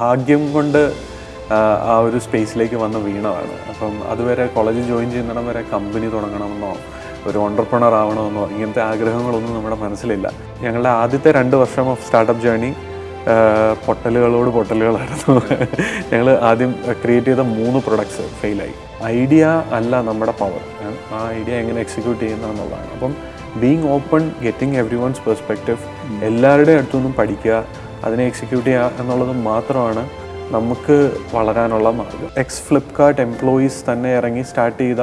ഭാഗ്യം കൊണ്ട് ആ, ഒരു സ്പേസിലേക്ക് വന്ന് വീണതാണ്. അപ്പം അതുവരെ കോളേജ് ജോയിൻ ചെയ്യുന്നിടം വരെ കമ്പനി തുടങ്ങണമെന്നോ ഒരു ഓണ്ടർപ്രണർ ആവണമെന്നോ ഇങ്ങനത്തെ ആഗ്രഹങ്ങളൊന്നും നമ്മുടെ മനസ്സിലില്ല. ഞങ്ങളുടെ ആദ്യത്തെ രണ്ട് വർഷം ഓഫ് സ്റ്റാർട്ടപ്പ് ജേണി പൊട്ടലുകളോട് പൊട്ടലുകളായിരുന്നു. ഞങ്ങൾ ആദ്യം ക്രിയേറ്റ് ചെയ്ത മൂന്ന് പ്രൊഡക്ട്സ് ഫെയിലായി ഐഡിയ അല്ല നമ്മുടെ പവർ ആ ഐഡിയ എങ്ങനെ എക്സിക്യൂട്ട് ചെയ്യുന്ന എന്നുള്ളതാണ് അപ്പം being open getting everyone's perspective എല്ലാവരുടെയും അടുത്തുനിന്നും പഠിക്കുക അതിനെ എക്സിക്യൂട്ട് ചെയ്യുക എന്നുള്ളത് മാത്രമാണ് നമുക്ക് വളരാനുള്ള മാർഗം. എക്സ് ഫ്ലിപ്കാർട്ട് എംപ്ലോയീസ് തന്നെ ഇറങ്ങി സ്റ്റാർട്ട് ചെയ്ത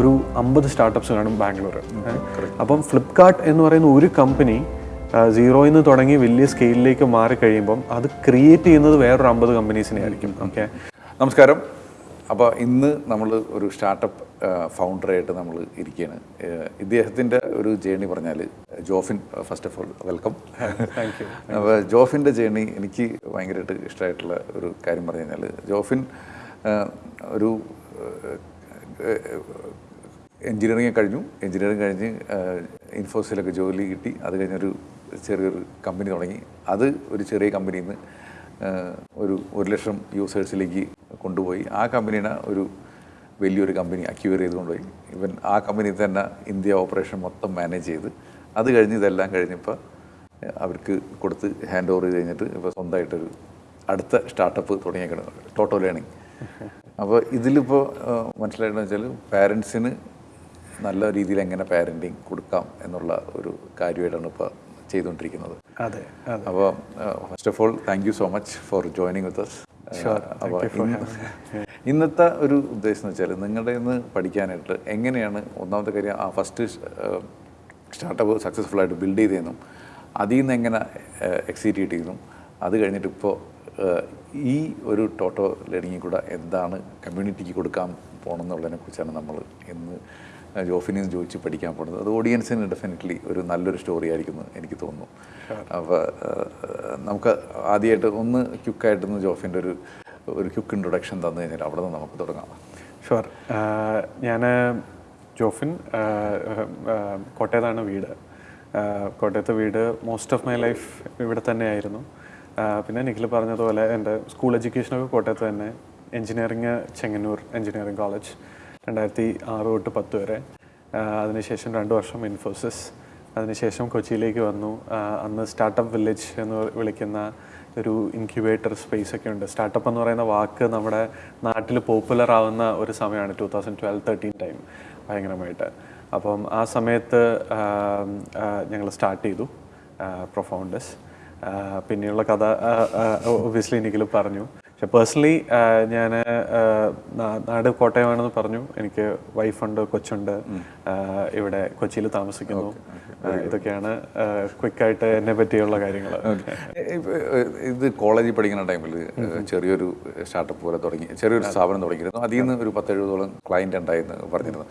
ഒരു അമ്പത് സ്റ്റാർട്ടപ്സ് കാണും ബാംഗ്ലൂർ അപ്പം ഫ്ലിപ്കാർട്ട് എന്ന് പറയുന്ന ഒരു കമ്പനി സീറോയിൽ നിന്ന് തുടങ്ങി വലിയ സ്കെയിലിലേക്ക് മാറി കഴിയുമ്പം അത് ക്രിയേറ്റ് ചെയ്യുന്നത് വേറൊരു അമ്പത് കമ്പനീസിനെ ആയിരിക്കും ഓക്കെ നമസ്കാരം. അപ്പോൾ ഇന്ന് നമ്മൾ ഒരു സ്റ്റാർട്ടപ്പ് ഫൗണ്ടറായിട്ട് നമ്മൾ ഇരിക്കുകയാണ് ഇദ്ദേഹത്തിന്റെ ഒരു ജേണി പറഞ്ഞാൽ Jofin first of all welcome thank you അപ്പോൾ ജോഫിന്റെ ജേണി എനിക്ക് ഭയങ്കരമായിട്ട് ഇഷ്ടമായിട്ടുള്ള ഒരു കാര്യം പറഞ്ഞു കഴിഞ്ഞാൽ ജോഫിൻ ഒരു എൻജിനീയറിംഗ് കഴിഞ്ഞു. എൻജിനീയറിംഗ് കഴിഞ്ഞ് ഇൻഫോസിലൊക്കെ ജോലി കിട്ടി. അത് കഴിഞ്ഞൊരു ചെറിയൊരു കമ്പനി തുടങ്ങി. അത് ഒരു ചെറിയ കമ്പനിയിൽ നിന്ന് ഒരു ഒരു ലക്ഷം യൂസേഴ്സിലേക്ക് കൊണ്ടുപോയി. ആ കമ്പനീനെ ഒരു വലിയൊരു കമ്പനി അക്യൂർ ചെയ്തുകൊണ്ടുപോയി ഇവൻ ആ കമ്പനി തന്നെ ഇന്ത്യ ഓപ്പറേഷൻ മൊത്തം മാനേജ് ചെയ്ത്. അത് കഴിഞ്ഞ് ഇതെല്ലാം കഴിഞ്ഞപ്പോൾ അവർക്ക് കൊടുത്ത് ഹാൻഡ് ഓവർ ചെയ്ത് കഴിഞ്ഞിട്ട് ഇപ്പോൾ സ്വന്തമായിട്ടൊരു അടുത്ത സ്റ്റാർട്ടപ്പ് തുടങ്ങിയേക്കണം. ടോട്ടോ ലേണിംഗ് അപ്പോൾ ഇതിലിപ്പോൾ മനസ്സിലായിട്ടെന്ന് വെച്ചാൽ പാരൻസിന് നല്ല രീതിയിൽ എങ്ങനെ പാരന്റിങ് കൊടുക്കാം എന്നുള്ള ഒരു കാര്യമായിട്ടാണ് ഇപ്പോൾ ചെയ്തുകൊണ്ടിരിക്കുന്നത്. അതെ അപ്പോൾ first of all thank you so much for joining with us അപ്പോൾ ഇന്നത്തെ ഒരു ഉദ്ദേശം എന്ന് വെച്ചാൽ നിങ്ങളുടെ നിന്ന് പഠിക്കാനായിട്ട് എങ്ങനെയാണ് ഒന്നാമത്തെ കാര്യം ആ ഫസ്റ്റ് സ്റ്റാർട്ടപ്പ് സക്സസ്ഫുൾ ആയിട്ട് ബിൽഡ് ചെയ്തതെന്നും അതിൽ നിന്ന് എങ്ങനെ എക്സിക്യൂട്ട് ചെയ്യുന്നു അത് കഴിഞ്ഞിട്ട് ഇപ്പോൾ ഈ ഒരു ടോട്ടോ ലേണിങ്ങിൽ കൂടെ എന്താണ് കമ്മ്യൂണിറ്റിക്ക് കൊടുക്കാൻ പോകണമെന്നുള്ളതിനെ കുറിച്ചാണ് നമ്മൾ ഇന്ന് ജോഫിനെ ചോദിച്ച് പഠിക്കാൻ പോകുന്നത് അത് ഓഡിയൻസിന് ഡെഫിനറ്റ്ലി ഒരു നല്ലൊരു സ്റ്റോറി ആയിരിക്കും എന്ന് എനിക്ക് തോന്നുന്നു. അപ്പോൾ നമുക്ക് ആദ്യമായിട്ട് ഒന്ന് ക്യുക്കായിട്ടൊന്ന് ജോഫിന്റെ ഒരു ഒരു ക്യുക്ക് ഇൻട്രൊഡക്ഷൻ തന്നു കഴിഞ്ഞാൽ അവിടെ നിന്ന് നമുക്ക് തുടങ്ങാം. ഷുവർ. ഞാൻ ജോഫിൻ കോട്ടയത്താണ് വീട്. കോട്ടയത്തെ വീട് മോസ്റ്റ് ഓഫ് മൈ ലൈഫ് ഇവിടെ തന്നെയായിരുന്നു. പിന്നെ നിഖിൽ പറഞ്ഞതുപോലെ എന്റെ സ്കൂൾ എഡ്യൂക്കേഷനൊക്കെ കോട്ടയത്ത് തന്നെ. എഞ്ചിനീയറിങ് ചെങ്ങന്നൂർ എഞ്ചിനീയറിംഗ് കോളേജ് രണ്ടായിരത്തി ആറ് തൊട്ട് പത്ത് വരെ. അതിനുശേഷം രണ്ട് വർഷം ഇൻഫോസിസ് അതിനുശേഷം കൊച്ചിയിലേക്ക് വന്നു. അന്ന് സ്റ്റാർട്ടപ്പ് വില്ലേജ് എന്ന് വിളിക്കുന്ന ഒരു ഇൻക്യുബേറ്റർ സ്പേസ് ഒക്കെ ഉണ്ട്. സ്റ്റാർട്ടപ്പ് എന്ന് പറയുന്ന വാക്ക് നമ്മുടെ നാട്ടിൽ പോപ്പുലർ ആവുന്ന ഒരു സമയമാണ് two thousand twelve thirteen time ഭയങ്കരമായിട്ട്. അപ്പം ആ സമയത്ത് ഞങ്ങൾ സ്റ്റാർട്ട് ചെയ്തു പ്രൊഫൗണ്ടസ് പിന്നെയുള്ള കഥ ഒബ്വിയസ്ലി എനിക്കിലും പറഞ്ഞു. പക്ഷെ പേഴ്സണലി ഞാൻ നാട് കോട്ടയമാണെന്ന് പറഞ്ഞു. എനിക്ക് വൈഫുണ്ട് കൊച്ചുണ്ട്. ഇവിടെ കൊച്ചിയിൽ താമസിക്കുന്നു. ഇതൊക്കെയാണ് ക്വിക്കായിട്ട് എന്നെ പറ്റിയുള്ള കാര്യങ്ങൾ ഇത് കോളേജിൽ പഠിക്കുന്ന ടൈമിൽ ചെറിയൊരു സ്റ്റാർട്ടപ്പ് പോലെ തുടങ്ങി ചെറിയൊരു സ്ഥാപനം തുടങ്ങിയിരുന്നു. അതിൽ നിന്ന് ഒരു പത്തെഴുപതോളം ക്ലയന്റ് ഉണ്ടായിരുന്നു പറഞ്ഞിരുന്നു.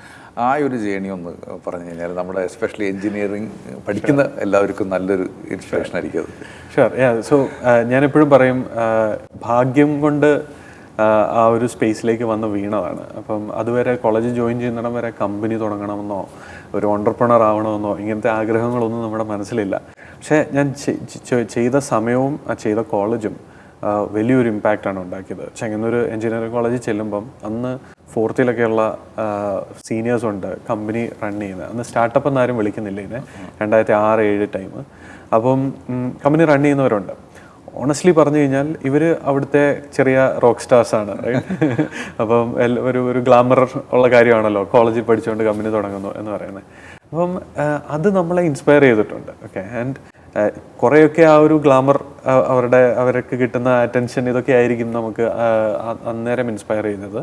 ആ ഒരു ജേണി ഒന്ന് പറഞ്ഞു കഴിഞ്ഞാൽ നമ്മുടെ എസ്പെഷ്യലി എഞ്ചിനീയറിംഗ് പഠിക്കുന്ന എല്ലാവർക്കും നല്ലൊരു ഇൻസ്പിറേഷൻ ആയിരിക്കും അത്. ഷുവർ സോ ഞാനെപ്പോഴും പറയും ഭാഗ്യം കൊണ്ട് ആ, ഒരു സ്പേസിലേക്ക് വന്ന് വീണതാണ്. അപ്പം അതുവരെ കോളേജ് ജോയിൻ ചെയ്യുന്നിടം വരെ കമ്പനി തുടങ്ങണമെന്നോ ഒരു ഓണ്ടർപ്രണർ ആവണമെന്നോ ഇങ്ങനത്തെ ആഗ്രഹങ്ങളൊന്നും നമ്മുടെ മനസ്സിലില്ല. പക്ഷേ ഞാൻ ചെയ്ത സമയവും ആ ചെയ്ത കോളേജും വലിയൊരു ഇമ്പാക്റ്റാണ് ഉണ്ടാക്കിയത്. ചെങ്ങന്നൂർ എഞ്ചിനീയറിംഗ് കോളേജിൽ ചെല്ലുമ്പം അന്ന് ഫോർത്തിലൊക്കെയുള്ള സീനിയേഴ്സ് ഉണ്ട് കമ്പനി റൺ ചെയ്യുന്നത്. അന്ന് സ്റ്റാർട്ടപ്പ് എന്നാരും വിളിക്കുന്നില്ല ഇതിനെ. രണ്ടായിരത്തി ആറ് ഏഴ് ടൈം അപ്പം കമ്പനി റൺ ചെയ്യുന്നവരുണ്ട്. ഓണസ്റ്റ്ലി പറഞ്ഞു കഴിഞ്ഞാൽ ഇവർ അവിടുത്തെ ചെറിയ റോക്ക് സ്റ്റാർസ് ആണ്? അപ്പം ഒരു ഒരു ഗ്ലാമർ ഉള്ള കാര്യമാണല്ലോ കോളേജിൽ പഠിച്ചുകൊണ്ട് കമ്പനി തുടങ്ങുന്നു എന്ന് പറയുന്നത്. അപ്പം അത് നമ്മളെ ഇൻസ്പയർ ചെയ്തിട്ടുണ്ട് ഓക്കെ ആൻഡ് കുറേയൊക്കെ ആ ഒരു ഗ്ലാമർ അവരുടെ അവർക്ക് കിട്ടുന്ന അറ്റൻഷൻ ഇതൊക്കെ ആയിരിക്കും നമുക്ക് അന്നേരം ഇൻസ്പയർ ചെയ്യുന്നത്.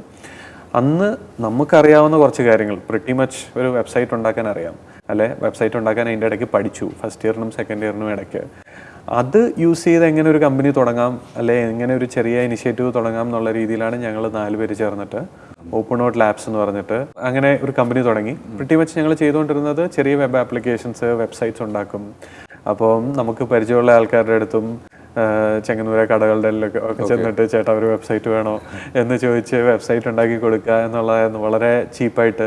അന്ന് നമുക്കറിയാവുന്ന കുറച്ച് കാര്യങ്ങൾ പ്രിട്ടി മച്ച് ഒരു വെബ്സൈറ്റ് ഉണ്ടാക്കാൻ അറിയാം അല്ലെ? വെബ്സൈറ്റ് ഉണ്ടാക്കാൻ അതിന്റെ ഇടയ്ക്ക് പഠിച്ചു ഫസ്റ്റ് ഇയറിനും സെക്കൻഡ് ഇയറിനും ഇടയ്ക്ക്. അത് യൂസ് ചെയ്ത് എങ്ങനെ ഒരു കമ്പനി തുടങ്ങാം അല്ലെ എങ്ങനെ ഒരു ചെറിയ ഇനിഷ്യേറ്റീവ് തുടങ്ങാം എന്നുള്ള രീതിയിലാണ് ഞങ്ങൾ നാല് പേര് ചേർന്നിട്ട് ഓപ്പൺ ഔട്ട് ലാബ്സ് എന്ന് പറഞ്ഞിട്ട് അങ്ങനെ ഒരു കമ്പനി തുടങ്ങി. പ്രിട്ടി മച്ച് ഞങ്ങൾ ചെയ്തുകൊണ്ടിരുന്നത് ചെറിയ വെബ് ആപ്ലിക്കേഷൻസ് വെബ്സൈറ്റ്സ് ഉണ്ടാക്കും. അപ്പം നമുക്ക് പരിചയമുള്ള ആൾക്കാരുടെ അടുത്തും ചെങ്ങന്നൂര കടകളുടെ എല്ലാം ഒക്കെ ചെന്നിട്ട് ചേട്ടാ ഒരു വെബ്സൈറ്റ് വേണോ എന്ന് ചോദിച്ച് വെബ്സൈറ്റ് ഉണ്ടാക്കി കൊടുക്കുക എന്നുള്ളതായിരുന്നു. വളരെ ചീപ്പായിട്ട്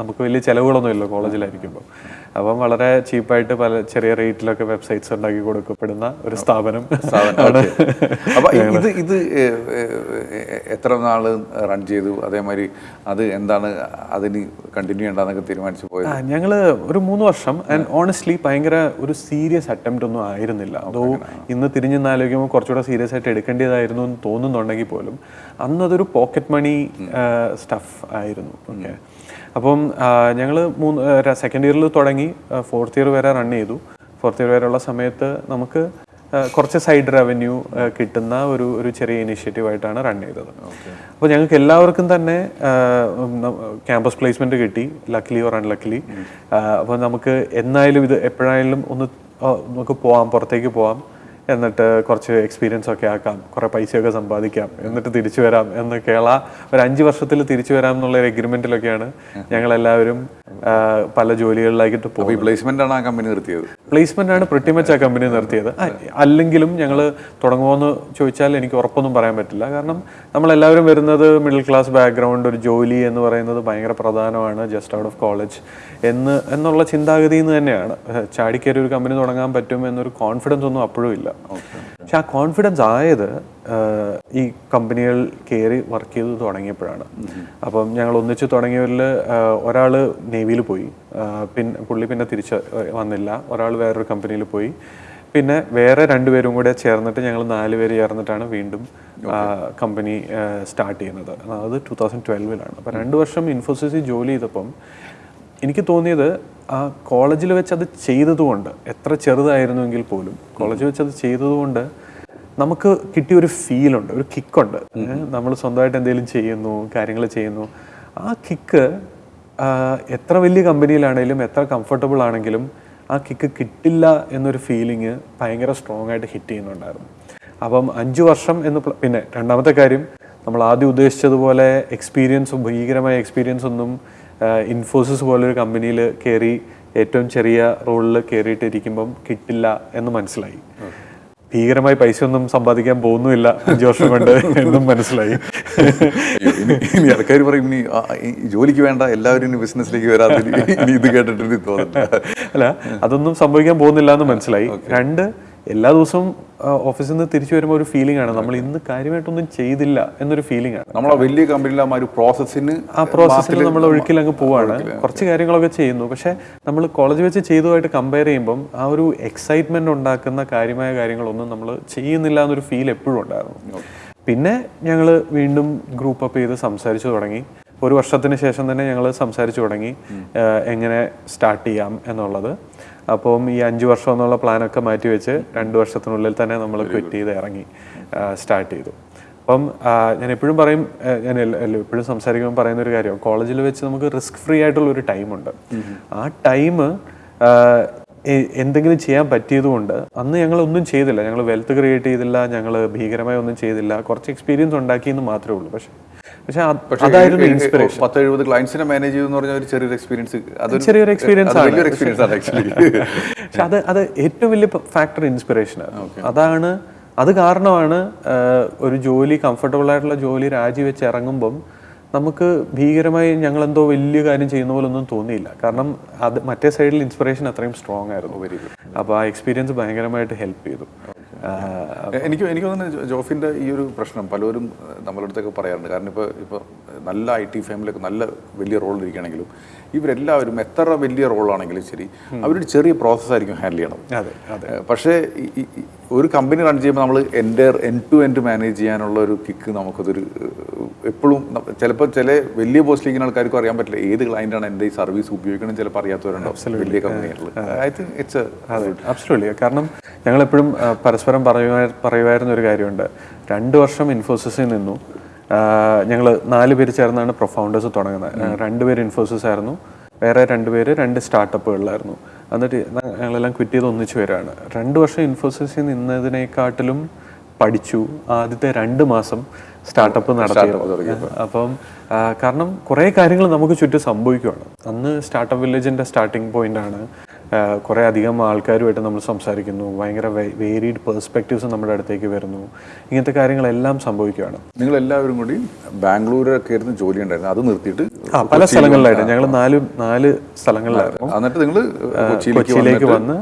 നമുക്ക് വലിയ ചിലവുകളൊന്നുമില്ല കോളേജിലായിരിക്കുമ്പോൾ അപ്പം വളരെ ചീപ്പായിട്ട് പല ചെറിയ റേറ്റിലൊക്കെ വെബ്സൈറ്റ്സ് ഉണ്ടാക്കി കൊടുക്കപ്പെടുന്ന ഒരു സ്ഥാപനം. അപ്പൊ ഇത് ഇത് എത്ര നാൾ റൺ ചെയ്തു? അതേമാതിരി അത് എന്താണ് അതിന് കണ്ടിന്യൂ ചെയ്യേണ്ടതെന്നൊക്കെ തീരുമാനിച്ചു പോയത്? ഞങ്ങൾ ഒരു മൂന്ന് വർഷം ആൻഡ് ഓണസ്റ്റ്ലി ഭയങ്കര ഒരു സീരിയസ് അറ്റംപ്റ്റ് ഒന്നും ആയിരുന്നില്ല. അതോ ഇന്ന് തിരിഞ്ഞു ആലോചിക്കുമ്പോൾ കുറച്ചുകൂടെ സീരിയസ് ആയിട്ട് എടുക്കേണ്ടതായിരുന്നു എന്ന് തോന്നുന്നുണ്ടെങ്കിൽ പോലും അന്നതൊരു പോക്കറ്റ് മണി സ്റ്റഫ് ആയിരുന്നു. ഓക്കെ അപ്പം ഞങ്ങൾ മൂന്ന് സെക്കൻഡ് ഇയറിൽ തുടങ്ങി ഫോർത്ത് ഇയർ വരെ റൺ ചെയ്തു. ഫോർത്ത് ഇയർ വരെയുള്ള സമയത്ത് നമുക്ക് കുറച്ച് സൈഡ് റവന്യൂ കിട്ടുന്ന ഒരു ഒരു ചെറിയ ഇനിഷ്യേറ്റീവ് ആയിട്ടാണ് റൺ ചെയ്തത്. അപ്പോൾ ഞങ്ങൾക്ക് എല്ലാവർക്കും തന്നെ ക്യാമ്പസ് പ്ലേസ്മെന്റ് കിട്ടി ലക്കിലി ഓർ അൺലക്കിലി അപ്പോൾ നമുക്ക് എന്നായാലും ഇത് എപ്പോഴായാലും ഒന്ന് നമുക്ക് പോവാം പുറത്തേക്ക് പോവാം. എന്നിട്ട് കുറച്ച് എക്സ്പീരിയൻസ് ഒക്കെ ആക്കാം കുറേ പൈസയൊക്കെ സമ്പാദിക്കാം എന്നിട്ട് തിരിച്ചു വരാം എന്നൊക്കെയുള്ള ഒരു അഞ്ച് വർഷത്തിൽ തിരിച്ചു വരാം എന്നുള്ള ഒരു എഗ്രിമെന്റിലൊക്കെയാണ് ഞങ്ങൾ എല്ലാവരും പല ജോലികളിലായിട്ട് പോയി പ്ലേസ്മെന്റ് ആണ് ആ കമ്പനി നിർത്തിയത്? പ്ലേസ്മെന്റ് ആണ് പ്രിട്ടിമച്ച് ആ കമ്പനി നിർത്തിയത്. അല്ലെങ്കിലും ഞങ്ങൾ തുടങ്ങുമോയെന്ന് ചോദിച്ചാൽ എനിക്ക് ഉറപ്പൊന്നും പറയാൻ പറ്റില്ല. കാരണം നമ്മൾ എല്ലാവരും വരുന്നത് മിഡിൽ ക്ലാസ് ബാക്ക്ഗ്രൗണ്ട് ഒരു ജോലി എന്ന് പറയുന്നത് ഭയങ്കര പ്രധാനമാണ് ജസ്റ്റ് ഔട്ട് ഓഫ് കോളേജ് എന്ന് എന്നുള്ള ചിന്താഗതിയിൽ നിന്ന് തന്നെയാണ്. ചാടിക്കേറി ചാടിക്കയറി ഒരു കമ്പനി തുടങ്ങാൻ പറ്റും എന്നൊരു കോൺഫിഡൻസ് ഒന്നും അപ്പോഴും ഇല്ല. പക്ഷെ ആ കോൺഫിഡൻസ് ആയത് ഈ കമ്പനികൾ കയറി വർക്ക് ചെയ്ത് തുടങ്ങിയപ്പോഴാണ്. അപ്പം ഞങ്ങൾ ഒന്നിച്ച് തുടങ്ങിയവരിൽ ഒരാൾ നേവിയിൽ പോയി. പിന്നെ പുള്ളി പിന്നെ തിരിച്ച് വന്നില്ല. ഒരാൾ വേറൊരു കമ്പനിയിൽ പോയി. പിന്നെ വേറെ രണ്ടുപേരും കൂടെ ചേർന്നിട്ട് ഞങ്ങൾ നാല് പേര് ചേർന്നിട്ടാണ് വീണ്ടും കമ്പനി സ്റ്റാർട്ട് ചെയ്യുന്നത്. അത് ടൂ തൗസൻഡ് ട്വൽവിലാണ്. അപ്പോൾ രണ്ട് വർഷം ഇൻഫോസിസിൽ ജോലി ചെയ്തപ്പം എനിക്ക് തോന്നിയത് ആ കോളേജിൽ വെച്ച് അത് ചെയ്തതുകൊണ്ട് എത്ര ചെറുതായിരുന്നുവെങ്കിൽ പോലും കോളേജിൽ വെച്ച് അത് ചെയ്തതുകൊണ്ട് നമുക്ക് കിട്ടിയ ഒരു ഫീലുണ്ട് ഒരു കിക്കുണ്ട് നമ്മൾ സ്വന്തമായിട്ട് എന്തെങ്കിലും ചെയ്യുന്നു കാര്യങ്ങൾ ചെയ്യുന്നു. ആ കിക്ക് എത്ര വലിയ കമ്പനിയിലാണെങ്കിലും എത്ര കംഫർട്ടബിൾ ആണെങ്കിലും ആ കിക്ക് കിട്ടില്ല എന്നൊരു ഫീലിങ് ഭയങ്കര സ്ട്രോങ് ആയിട്ട് ഹിറ്റ് ചെയ്യുന്നുണ്ടായിരുന്നു. അപ്പം അഞ്ച് വർഷം എന്ന് പിന്നെ രണ്ടാമത്തെ കാര്യം നമ്മൾ ആദ്യം ഉദ്ദേശിച്ചതുപോലെ എക്സ്പീരിയൻസ് ഭീകരമായ എക്സ്പീരിയൻസ് ഒന്നും ഇൻഫോസിസ് പോലൊരു കമ്പനിയിൽ കയറി ഏറ്റവും ചെറിയ റോളിൽ കയറിയിട്ടിരിക്കുമ്പം കിട്ടില്ല എന്ന് മനസ്സിലായി. ഭീകരമായി പൈസ ഒന്നും സമ്പാദിക്കാൻ പോകുന്നുമില്ല അഞ്ചു വർഷം കൊണ്ട് എന്നും മനസ്സിലായി. ഇനി ആൾക്കാർ പറയും ഇനി ജോലിക്ക് വേണ്ട എല്ലാവരും ഇനി ബിസിനസ്സിലേക്ക് വരാതെ ഇനി ഇത് കേട്ടിട്ട് എനിക്ക് അല്ല അതൊന്നും സംഭവിക്കാൻ പോകുന്നില്ല എന്ന് മനസ്സിലായി. രണ്ട് എല്ലാ ദിവസവും ഓഫീസിൽ നിന്ന് തിരിച്ചു വരുമ്പോൾ ഒരു ഫീലിംഗ് ആണ്. നമ്മൾ ഇന്ന് കാര്യമായിട്ടൊന്നും ചെയ്തില്ല എന്നൊരു ഫീലിംഗ് ആണ്. നമ്മളെ വലിയ കമ്പനിയിലെ ആ ഒരു പ്രോസസ്സിന് ആ പ്രോസസ്സിൽ നമ്മൾ ഒഴുക്കിൽ അങ്ങ് പോവാണ്. കുറച്ച് കാര്യങ്ങളൊക്കെ ചെയ്യുന്നു. പക്ഷെ നമ്മൾ കോളേജ് വെച്ച് ചെയ്തതുമായിട്ട് കമ്പയർ ചെയ്യുമ്പം ആ ഒരു എക്സൈറ്റ്മെന്റ് ഉണ്ടാക്കുന്ന കാര്യമായ കാര്യങ്ങളൊന്നും നമ്മൾ ചെയ്യുന്നില്ല എന്നൊരു ഫീൽ എപ്പോഴും ഉണ്ടായിരുന്നു. പിന്നെ ഞങ്ങൾ വീണ്ടും ഗ്രൂപ്പ് അപ്പ് ചെയ്ത് സംസാരിച്ചു തുടങ്ങി. ഒരു വർഷത്തിന് ശേഷം തന്നെ ഞങ്ങൾ സംസാരിച്ചു തുടങ്ങി. എങ്ങനെ സ്റ്റാർട്ട് ചെയ്യാം എന്നുള്ളത്. അപ്പം ഈ അഞ്ച് വർഷം എന്നുള്ള പ്ലാനൊക്കെ മാറ്റി വെച്ച് രണ്ട് വർഷത്തിനുള്ളിൽ തന്നെ നമ്മൾ ക്വിറ്റ് ചെയ്ത് ഇറങ്ങി സ്റ്റാർട്ട് ചെയ്തു. അപ്പം ഞാൻ എപ്പോഴും പറയും ഞാൻ എപ്പോഴും സംസാരിക്കുമ്പോൾ പറയുന്ന ഒരു കാര്യം കോളേജിൽ വെച്ച് നമുക്ക് റിസ്ക് ഫ്രീ ആയിട്ടുള്ള ഒരു ടൈമുണ്ട്. ആ ടൈം എന്തെങ്കിലും ചെയ്യാൻ പറ്റിയതുകൊണ്ട് അന്ന് ഞങ്ങൾ ഒന്നും ചെയ്തില്ല. ഞങ്ങൾ വെൽത്ത് ക്രിയേറ്റ് ചെയ്തില്ല ഞങ്ങൾ ഭീകരമായി ഒന്നും ചെയ്തില്ല. കുറച്ച് എക്സ്പീരിയൻസ് ഉണ്ടാക്കിയെന്ന് മാത്രമേ ഉള്ളൂ. പക്ഷെ പക്ഷെ അതായിരുന്നു ഇൻസ്പിറേഷൻ പത്ത് എഴുപത് ക്ലയൻസിനെ മാനേജ് ചെയ്യുന്ന പറഞ്ഞ ഒരു ചെറിയൊരു എക്സ്പീരിയൻസ് അതൊരു ചെറിയൊരു എക്സ്പീരിയൻസ് ആണ്. എക്സ്പീരിയൻസ് ആണ് ആക്ച്വലി പക്ഷെ അത് അത് ഏറ്റവും വലിയ ഫാക്ടർ ഇൻസ്പിറേഷൻ അതാണ് അത് കാരണമാണ് ഒരു ജോലി കംഫർട്ടബിൾ ആയിട്ടുള്ള ജോലി രാജിവെച്ച് ഇറങ്ങുമ്പം നമുക്ക് ഭീകരമായി ഞങ്ങൾ എന്തോ വലിയ കാര്യം ചെയ്യുന്ന പോലെ ഒന്നും തോന്നിയില്ല. കാരണം അത് മറ്റേ സൈഡിൽ ഇൻസ്പിറേഷൻ അത്രയും സ്ട്രോങ് ആയിരുന്നു. അപ്പോൾ ആ എക്സ്പീരിയൻസ് ഭയങ്കരമായിട്ട് ഹെൽപ്പ് ചെയ്തു. എനിക്ക് എനിക്ക് തോന്നുന്നു ജോഫിന്റെ ഈ ഒരു പ്രശ്നം പലരും നമ്മളടുത്തൊക്കെ നമ്മളുടെ അടുത്തൊക്കെ പറയാറുണ്ട്. കാരണം ഇപ്പോൾ ഇപ്പോൾ നല്ല ഐ ടി ഫാമിലൊക്കെ നല്ല വലിയ റോളിൽ ഇരിക്കുകയാണെങ്കിലും ഇവരെല്ലാവരും എത്ര വലിയ റോളാണെങ്കിലും ശരി അവരൊരു ചെറിയ പ്രോസസ്സായിരിക്കും ഹാൻഡിൽ ചെയ്യണം അതെ അതെ. പക്ഷേ ഒരു കമ്പനി റൺ ചെയ്യുമ്പോൾ നമ്മൾ എന്റെ എൻ ടു എൻഡ് മാനേജ് ചെയ്യാനുള്ള ഒരു കിക്ക് നമുക്കതൊരു എപ്പോഴും ചിലപ്പോൾ ചില വലിയ പോസ്റ്റിലിരിക്കുന്ന ആൾക്കാർക്കും അറിയാൻ പറ്റില്ല. ഏത് ക്ലയന്റാണ് എന്റെ ഈ സർവീസ് ഉപയോഗിക്കണം ചിലപ്പോൾ അറിയാത്തവരുണ്ടാവും വലിയ കമ്പനികളിൽ ഐ തിങ്ക് ഇറ്റ്സ് അബ്സലൂട്ട്ലി കാരണം ഞങ്ങൾ എപ്പോഴും പരസ്പരം പറയുവാ പറയുമായിരുന്ന ഒരു കാര്യമുണ്ട്. രണ്ട് വർഷം ഇൻഫോസിസിൽ നിന്നു. ഞങ്ങൾ നാല് പേര് ചേർന്നാണ് പ്രൊഫൗണ്ടേഴ്സ് തുടങ്ങുന്നത്. രണ്ട് രണ്ടുപേര് ഇൻഫോസിസ് ആയിരുന്നു. വേറെ രണ്ടുപേര് രണ്ട് സ്റ്റാർട്ടപ്പുകളിലായിരുന്നു എന്നിട്ട് ഞങ്ങളെല്ലാം ക്വിറ്റ് ചെയ്ത് ഒന്നിച്ച് വരികയാണ് രണ്ട് വർഷം ഇൻഫോസിസിൽ നിന്നതിനേക്കാട്ടിലും പഠിച്ചു. ആദ്യത്തെ രണ്ട് മാസം സ്റ്റാർട്ടപ്പ് നടത്തിയത്. അപ്പം കാരണം കുറേ കാര്യങ്ങൾ നമുക്ക് ചുറ്റും സംഭവിക്കുകയാണ് അന്ന് സ്റ്റാർട്ടപ്പ് വില്ലേജിന്റെ സ്റ്റാർട്ടിംഗ് പോയിന്റ് ആണ് കുറേ അധികം ആൾക്കാരുമായിട്ട് നമ്മൾ സംസാരിക്കുന്നു. ഭയങ്കര വേരീഡ് പേഴ്സ്പെക്റ്റീവ്സ് നമ്മുടെ അടുത്തേക്ക് വരുന്നു. ഇങ്ങനത്തെ കാര്യങ്ങളെല്ലാം സംഭവിക്കുകയാണ്. നിങ്ങൾ എല്ലാവരും കൂടി ബാംഗ്ലൂരൊക്കെ ആയിരുന്നു ജോലി ഉണ്ടായിരുന്നു അത് നിർത്തിയിട്ട് പല സ്ഥലങ്ങളിലായിട്ട്. ഞങ്ങൾ നാല് നാല് സ്ഥലങ്ങളിലായിരുന്നു. എന്നിട്ട് നിങ്ങൾ കൊച്ചിയിലേക്ക് വന്ന്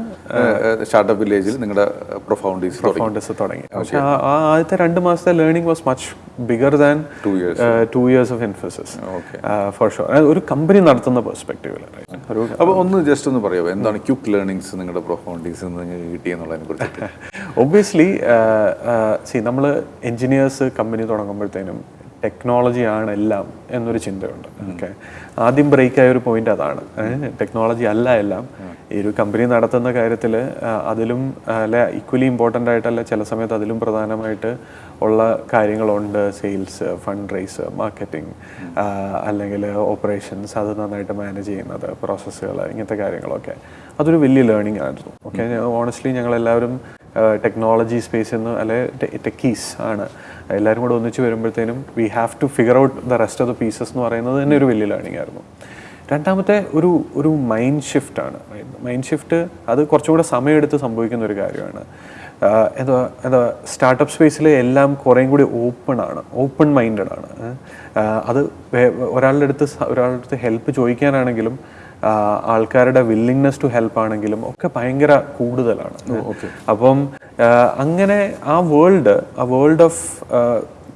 സ്റ്റാർട്ടപ്പ് വില്ലേജിൽ നിങ്ങളുടെ പ്രൊഫൗണ്ടീസ് തുടങ്ങി. പക്ഷെ ആ ആദ്യത്തെ രണ്ട് മാസത്തെ learning was much bigger than two years two years of Infosys. For sure ഒരു കമ്പനി നടത്തുന്ന പെർസ്പെക്റ്റീവിൽ അപ്പോൾ ഒന്ന് ജസ്റ്റ് ഒന്ന് പറയാമോ എന്താണ് ക്യുക്ക് ലേണിങ്സ് നിങ്ങളുടെ പ്രൊഫൗണ്ടീസ് നിങ്ങൾക്ക് കിട്ടിയെന്നുള്ളതിനെ കുറിച്ച് ഒബ്വിയസ്ലി സി നമ്മൾ എൻജിനീയേഴ്സ് കമ്പനി തുടങ്ങുമ്പോഴത്തേനും ടെക്നോളജി ആണ് എല്ലാം എന്നൊരു ചിന്തയുണ്ട്. ഓക്കെ? ആദ്യം ബ്രേക്ക് ആയ ഒരു പോയിന്റ് അതാണ്. ടെക്നോളജി അല്ല എല്ലാം. ഈ ഒരു കമ്പനി നടത്തുന്ന കാര്യത്തിൽ അതിലും അല്ല അല്ലെ ഈക്വലി ഇമ്പോർട്ടന്റ് ആയിട്ടല്ല ചില സമയത്ത് അതിലും പ്രധാനമായിട്ട് ഉള്ള കാര്യങ്ങളുണ്ട്. സെയിൽസ് ഫണ്ട് റേസ് മാർക്കറ്റിംഗ് അല്ലെങ്കിൽ ഓപ്പറേഷൻസ് അത് നന്നായിട്ട് മാനേജ് ചെയ്യുന്നത് പ്രോസസ്സുകൾ ഇങ്ങനത്തെ കാര്യങ്ങളൊക്കെ. അതൊരു വലിയ ലേണിംഗ് ആയിരുന്നു. ഓക്കെ? ഓണസ്റ്റ്ലി ഞങ്ങളെല്ലാവരും ടെക്നോളജി സ്പേസ് നിന്ന് അല്ലെ ടെക്കീസ് ആണ്. എല്ലാവരും കൂടെ ഒന്നിച്ച് വരുമ്പോഴത്തേനും we have to figure out the rest of the pieces എന്ന് പറയുന്നത് തന്നെ ഒരു വലിയ ലേണിംഗ് ആയിരുന്നു. രണ്ടാമത്തെ ഒരു ഒരു മൈൻഡ് ഷിഫ്റ്റ് ആണ്. മൈൻഡ് ഷിഫ്റ്റ് അത് കുറച്ചും കൂടെ സമയമെടുത്ത് സംഭവിക്കുന്ന ഒരു കാര്യമാണ്. എന്താ എന്താ സ്റ്റാർട്ടപ്പ് സ്പേസിൽ എല്ലാം കുറേയും കൂടി ഓപ്പൺ ആണ്. ഓപ്പൺ മൈൻഡഡ് ആണ്. അത് ഒരാളുടെ അടുത്ത് ഒരാളുടെ അടുത്ത് ഹെൽപ്പ് ചോദിക്കാനാണെങ്കിലും ആൾക്കാരുടെ വില്ലിങ്നെസ് ടു ഹെൽപ്പ് ആണെങ്കിലും ഒക്കെ ഭയങ്കര കൂടുതലാണ്. അപ്പം അങ്ങനെ ആ വേൾഡ് ആ world of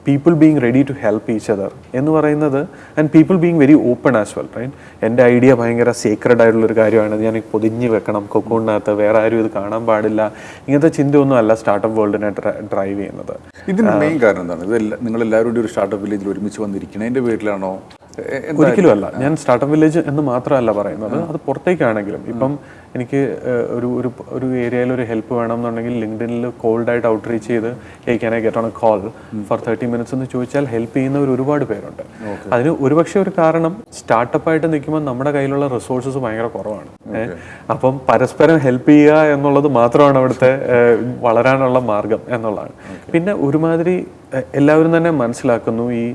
people being ready to help each other എന്ന് പറയുന്നത് and people being very open as well right എന്റെ ഐഡിയ ഭയങ്കര സീക്രഡ് ആയിട്ടുള്ള ഒരു കാര്യമാണ്. ഞാൻ പൊതിഞ്ഞ് വെക്കണം കൊക്കൂണിനകത്ത് വേറെ ആരും ഇത് കാണാൻ പാടില്ല. ഇങ്ങനത്തെ ചിന്തയൊന്നും അല്ല സ്റ്റാർട്ടപ്പ് വേൾഡിനെ ഡ്രൈവ് ചെയ്യുന്നത്. ഇതിന് മെയിൻ കാരണം എന്താണ്? ഇത് നിങ്ങൾ എല്ലാവരും കൂടി ഒരു സ്റ്റാർട്ടപ്പ് വില്ലേജിൽ ഒരുമിച്ച് വന്നിരിക്കണതിന്റെ പേരിലാണോ ഒരിക്കലും അല്ല. ഞാൻ സ്റ്റാർട്ടപ്പ് വില്ലേജ് എന്ന് മാത്രമല്ല പറയുന്നത്. അത് പുറത്തേക്കാണെങ്കിലും. ഇപ്പം എനിക്ക് ഒരു ഒരു ഒരു ഏരിയയിൽ ഒരു ഹെൽപ്പ് വേണം എന്നുണ്ടെങ്കിൽ ലിങ്ക്ഡിനിൽ കോൾഡ് ആയിട്ട് ഔട്ട് റീച്ച് ചെയ്ത് hey can I get on a call for thirty minutes എന്ന് ചോദിച്ചാൽ ഹെൽപ്പ് ചെയ്യുന്നവർ ഒരുപാട് പേരുണ്ട്. അതിന് ഒരുപക്ഷെ ഒരു കാരണം സ്റ്റാർട്ടപ്പ് ആയിട്ട് നിൽക്കുമ്പോൾ നമ്മുടെ കയ്യിലുള്ള റിസോഴ്സസ് ഭയങ്കര കുറവാണ്. അപ്പം പരസ്പരം ഹെൽപ്പ് ചെയ്യുക എന്നുള്ളത് മാത്രമാണ് അവിടുത്തെ വളരാനുള്ള മാർഗം എന്നുള്ളതാണ്. പിന്നെ ഒരുമാതിരി എല്ലാവരും തന്നെ മനസ്സിലാക്കുന്നു ഈ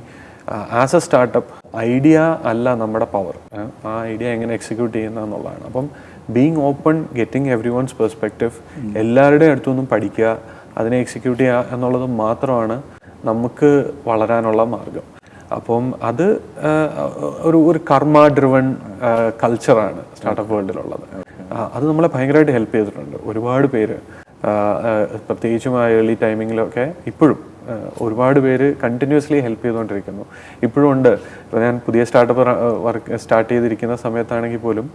ആസ് എ സ്റ്റാർട്ടപ്പ് ഐഡിയ അല്ല നമ്മുടെ പവർ ആ ഐഡിയ എങ്ങനെ എക്സിക്യൂട്ട് ചെയ്യുന്ന എന്നുള്ളതാണ് അപ്പം being open getting everyone's perspective എല്ലാവരുടെയും അടുത്തുനിന്നും പഠിക്കുക അതിനെ എക്സിക്യൂട്ട് ചെയ്യുക എന്നുള്ളത് മാത്രമാണ് നമുക്ക് വളരാനുള്ള മാർഗം. അപ്പം അത് ഒരു ഒരു കർമ്മ ഡ്രിവൺ കൾച്ചറാണ് സ്റ്റാർട്ടപ്പ് വേൾഡിലുള്ളത് അത് നമ്മളെ ഭയങ്കരമായിട്ട് ഹെൽപ്പ് ചെയ്തിട്ടുണ്ട്. ഒരുപാട് പേര് പ്രത്യേകിച്ചും ആ ഏർലി ടൈമിങ്ങിലൊക്കെ ഇപ്പോഴും ഒരുപാട് പേര് കണ്ടിന്യൂസ്ലി ഹെൽപ്പ് ചെയ്തുകൊണ്ടിരിക്കുന്നു. ഇപ്പോഴും ഉണ്ട്. ഇപ്പോൾ ഞാൻ പുതിയ സ്റ്റാർട്ടപ്പ് വർക്ക് സ്റ്റാർട്ട് ചെയ്തിരിക്കുന്ന സമയത്താണെങ്കിൽ പോലും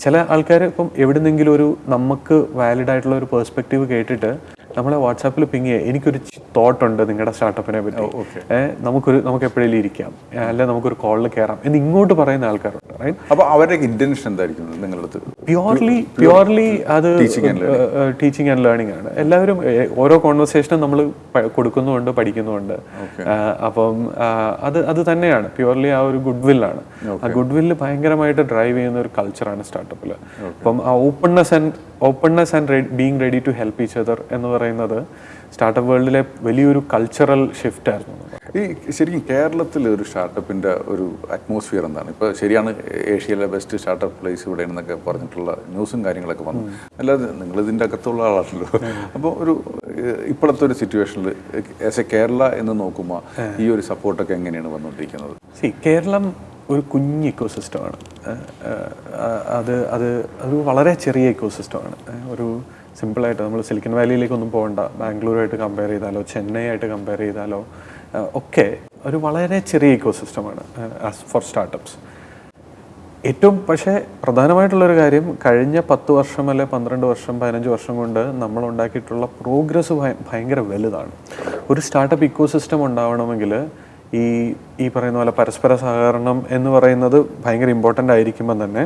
ചില ആൾക്കാർ ഇപ്പം എവിടെ നിന്നെങ്കിലും ഒരു നമുക്ക് വാലിഡ് ആയിട്ടുള്ള ഒരു പേഴ്സ്പെക്റ്റീവ് കേട്ടിട്ട് നമ്മളെ വാട്സാപ്പിൽ പിങ് ചെയ്യുക എനിക്കൊരു തോട്ട് ഉണ്ട് നിങ്ങളുടെ സ്റ്റാർട്ടപ്പിനെ പറ്റി. നമുക്കൊരു നമുക്ക് എപ്പോഴേലും ഇരിക്കാം. അല്ലെ നമുക്കൊരു കോളിൽ കയറാം എന്ന് ഇങ്ങോട്ട് പറയുന്ന ആൾക്കാരുണ്ട് റൈറ്റ് അപ്പൊ അവരുടെ ഇന്റൻഷൻ എന്തായിരിക്കും നിങ്ങളുടെ അടുത്ത്? പ്യുവർലി പ്യുവർലി അത് ടീച്ചിങ് ആൻഡ് ലേണിംഗ് ആണ്. എല്ലാവരും ഓരോ കോൺവെർസേഷനും നമ്മൾ കൊടുക്കുന്നുമുണ്ട് പഠിക്കുന്നുണ്ട് അപ്പം അത് അത് തന്നെയാണ്. പ്യുവർലി ആ ഒരു ഗുഡ് വില്ലാണ് ആ ഗുഡ് വില്ല് ഭയങ്കരമായിട്ട് ഡ്രൈവ് ചെയ്യുന്ന ഒരു കൾച്ചറാണ് സ്റ്റാർട്ടപ്പിൽ അപ്പം ആ openness and openness and ready being ready to help each other എന്ന് പറയുന്നത് സ്റ്റാർട്ടപ്പ് വേൾഡിലെ വലിയൊരു കൾച്ചറൽ ഷിഫ്റ്റ് ആയിരുന്നു. ഈ ശരിക്കും കേരളത്തിൽ ഒരു സ്റ്റാർട്ടപ്പിന്റെ ഒരു അറ്റ്മോസ്ഫിയർ എന്താണ്? ഇപ്പോൾ ശരിയാണ് ഏഷ്യയിലെ ബെസ്റ്റ് സ്റ്റാർട്ടപ്പ് പ്ലേസ് ഇവിടെ എന്നൊക്കെ പറഞ്ഞിട്ടുള്ള ന്യൂസും കാര്യങ്ങളൊക്കെ വന്നു. അല്ലാതെ നിങ്ങൾ ഇതിന്റെ അകത്തുള്ള ആളാണല്ലോ. അപ്പോൾ ഒരു ഇപ്പോഴത്തെ ഒരു സിറ്റുവേഷനിൽ ആസ് എ കേരള എന്ന് നോക്കുമ്പോൾ ഈ ഒരു സപ്പോർട്ടൊക്കെ എങ്ങനെയാണ് വന്നുകൊണ്ടിരിക്കുന്നത്? സി കേരളം ഒരു കുഞ്ഞ് ഇക്കോസിസ്റ്റമാണ് അത് അത് അത് വളരെ ചെറിയ ഇക്കോസിസ്റ്റമാണ് ഒരു സിമ്പിളായിട്ട് നമ്മൾ സിലിക്കൺ വാലിയിലേക്കൊന്നും പോകണ്ട. ബാംഗ്ലൂരുമായിട്ട് കമ്പയർ ചെയ്താലോ ചെന്നൈ ആയിട്ട് കമ്പയർ ചെയ്താലോ ഒക്കെ ഒരു വളരെ ചെറിയ ഇക്കോസിസ്റ്റമാണ് ആസ് ഫോർ സ്റ്റാർട്ടപ്സ് ഏറ്റവും പക്ഷേ പ്രധാനമായിട്ടുള്ളൊരു കാര്യം കഴിഞ്ഞ പത്ത് വർഷം അല്ലെ പന്ത്രണ്ട് വർഷം പതിനഞ്ച് വർഷം കൊണ്ട് നമ്മൾ ഉണ്ടാക്കിയിട്ടുള്ള പ്രോഗ്രസ് ഭയങ്കര വലുതാണ്. ഒരു സ്റ്റാർട്ടപ്പ് ഇക്കോസിസ്റ്റം ഉണ്ടാവണമെങ്കിൽ ഈ ഈ പറയുന്ന പോലെ പരസ്പര സഹകരണം എന്ന് പറയുന്നത് ഭയങ്കര ഇമ്പോർട്ടന്റ് ആയിരിക്കുമ്പം തന്നെ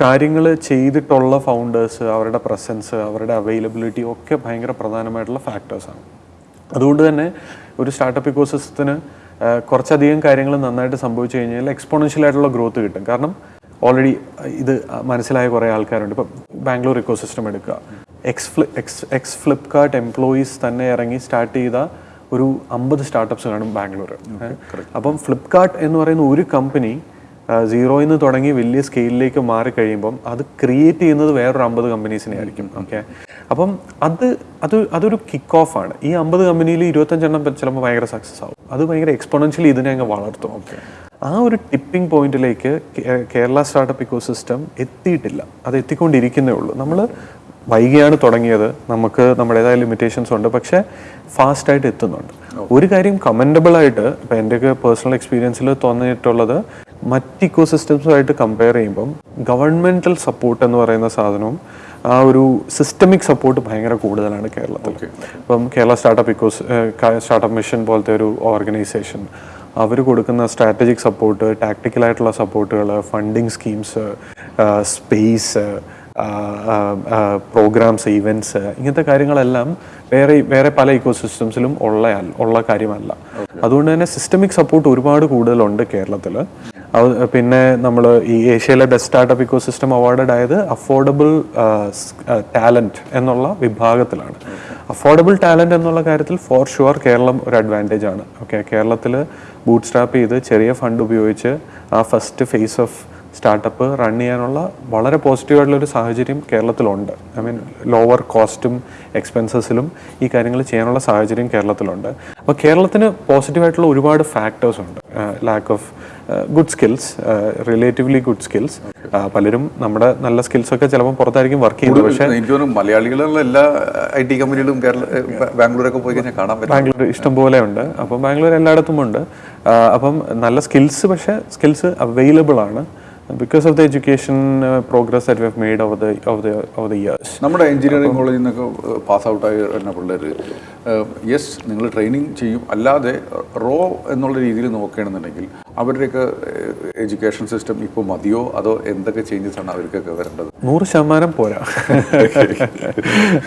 കാര്യങ്ങൾ ചെയ്തിട്ടുള്ള ഫൗണ്ടേഴ്സ് അവരുടെ പ്രസൻസ് അവരുടെ അവൈലബിലിറ്റി ഒക്കെ ഭയങ്കര പ്രധാനമായിട്ടുള്ള ഫാക്ടേഴ്സാണ് അതുകൊണ്ട് തന്നെ ഒരു സ്റ്റാർട്ടപ്പ് ഇക്കോസിസ്റ്റത്തിന് കുറച്ചധികം കാര്യങ്ങൾ നന്നായിട്ട് സംഭവിച്ചു കഴിഞ്ഞാൽ എക്സ്പോണൻഷ്യൽ ആയിട്ടുള്ള ഗ്രോത്ത് കിട്ടും. കാരണം ഓൾറെഡി ഇത് മനസ്സിലായ കുറേ ആൾക്കാരുണ്ട്. ഇപ്പം ബാംഗ്ലൂർ ഇക്കോസിസ്റ്റം എടുക്കുക. എക്സ് ഫ്ലി എക്സ് എക്സ് ഫ്ലിപ്കാർട്ട് എംപ്ലോയീസ് തന്നെ ഇറങ്ങി സ്റ്റാർട്ട് ചെയ്ത ഒരു അമ്പത് സ്റ്റാർട്ടപ്സ് കാണും ബാംഗ്ലൂർ അപ്പം ഫ്ലിപ്കാർട്ട് എന്ന് പറയുന്ന ഒരു കമ്പനി സീറോയിൽ നിന്ന് തുടങ്ങി വലിയ സ്കെയിലിലേക്ക് മാറി കഴിയുമ്പം അത് ക്രിയേറ്റ് ചെയ്യുന്നത് വേറൊരു അമ്പത് കമ്പനീസിനെ ആയിരിക്കും. ഓക്കെ അപ്പം അത് അത് അതൊരു കിക്ക് ഓഫ് ആണ്. ഈ അമ്പത് കമ്പനിയിൽ ഇരുപത്തഞ്ചെണ്ണം ചിലപ്പോൾ ഭയങ്കര സക്സസ് ആവും. അത് ഭയങ്കര എക്സ്പോണൻഷ്യലി ഇതിനെ അങ്ങ് വളർത്തും. ആ ഒരു ടിപ്പിംഗ് പോയിന്റിലേക്ക് കേരള സ്റ്റാർട്ടപ്പ് ഇക്കോ സിസ്റ്റം എത്തിയിട്ടില്ല. അത് എത്തിക്കൊണ്ടിരിക്കുന്നേ ഉള്ളൂ. നമ്മൾ വൈകിയാണ് തുടങ്ങിയത്. നമുക്ക് നമ്മുടേതായ ലിമിറ്റേഷൻസ് ഉണ്ട്. പക്ഷെ ഫാസ്റ്റായിട്ട് എത്തുന്നുണ്ട്. ഒരു കാര്യം കമന്റബിൾ ആയിട്ട് ഇപ്പം എന്റെയൊക്കെ പേഴ്സണൽ എക്സ്പീരിയൻസിൽ തോന്നിയിട്ടുള്ളത് മറ്റ് ഇക്കോ സിസ്റ്റംസുമായിട്ട് കമ്പയർ ചെയ്യുമ്പം ഗവൺമെന്റൽ സപ്പോർട്ട് എന്ന് പറയുന്ന സാധനവും ആ ഒരു സിസ്റ്റമിക് സപ്പോർട്ട് ഭയങ്കര കൂടുതലാണ് കേരളത്തിൽ ഇപ്പം Kerala startup ecos startup mission പോലത്തെ ഒരു ഓർഗനൈസേഷൻ അവർ കൊടുക്കുന്ന സ്ട്രാറ്റജിക് സപ്പോർട്ട് ടാക്ടിക്കലായിട്ടുള്ള സപ്പോർട്ടുകൾ funding schemes space programmes events ഇങ്ങനത്തെ കാര്യങ്ങളെല്ലാം വേറെ വേറെ പല ഇക്കോ സിസ്റ്റംസിലും ഉള്ള ഉള്ള കാര്യമല്ല. അതുകൊണ്ട് തന്നെ സിസ്റ്റമിക് സപ്പോർട്ട് ഒരുപാട് കൂടുതലുണ്ട് കേരളത്തിൽ പിന്നെ നമ്മൾ ഈ ഏഷ്യയിലെ best startup ecosystem awarded ആയത് അഫോർഡബിൾ ടാലന്റ് എന്നുള്ള വിഭാഗത്തിലാണ്. അഫോർഡബിൾ ടാലന്റ് എന്നുള്ള കാര്യത്തിൽ ഫോർ ഷുവർ കേരളം ഒരു അഡ്വാന്റേജ് ആണ്. ഓക്കെ കേരളത്തിൽ ബൂട്ട് സ്റ്റാപ്പ് ചെയ്ത് ചെറിയ ഫണ്ട് ഉപയോഗിച്ച് ആ first phase of startup run ചെയ്യാനുള്ള വളരെ പോസിറ്റീവായിട്ടുള്ളൊരു സാഹചര്യം കേരളത്തിലുണ്ട്. ഐ മീൻ ലോവർ കോസ്റ്റും എക്സ്പെൻസസിലും ഈ കാര്യങ്ങൾ ചെയ്യാനുള്ള സാഹചര്യം കേരളത്തിലുണ്ട്. അപ്പോൾ കേരളത്തിന് പോസിറ്റീവായിട്ടുള്ള ഒരുപാട് ഫാക്ടേഴ്സ് ഉണ്ട്. Lack of good skills relatively good skills പലരും നമ്മുടെ നല്ല സ്കിൽസ് ഒക്കെ ചിലപ്പോൾ പുറത്തായിരിക്കും വർക്ക് ചെയ്യുന്നത്. പക്ഷേ എനിക്ക് തോന്നുന്നു മലയാളികളുള്ള എല്ലാ ഐ ടി കമ്പനികളും കേരള ബാംഗ്ലൂരൊക്കെ പോയി കഴിഞ്ഞാൽ കാണാൻ പറ്റും. ബാംഗ്ലൂർ ഇഷ്ടം പോലെ ഉണ്ട്. അപ്പം ബാംഗ്ലൂർ എല്ലായിടത്തും ഉണ്ട്. അപ്പം നല്ല സ്കിൽസ് പക്ഷേ സ്കിൽസ് അവൈലബിൾ ആണ്. Because of the education progress that we have made over the over the over the years നമ്മുടെ എഞ്ചിനീയറിംഗ് കോളേജിൽ നിന്നൊക്കെ പാസ് ഔട്ടായി വരുന്ന പിള്ളേർ യെസ് നിങ്ങൾ ട്രെയിനിങ് ചെയ്യും. അല്ലാതെ റോ എന്നുള്ള രീതിയിൽ നോക്കുകയാണെന്നുണ്ടെങ്കിൽ അവരുടെയൊക്കെ എഡ്യൂക്കേഷൻ സിസ്റ്റം ഇപ്പോൾ മതിയോ? അതോ എന്തൊക്കെ ചേഞ്ചസ് ആണ് അവർക്കൊക്കെ വരേണ്ടത്? നൂറ് ശതമാനം പോരാ.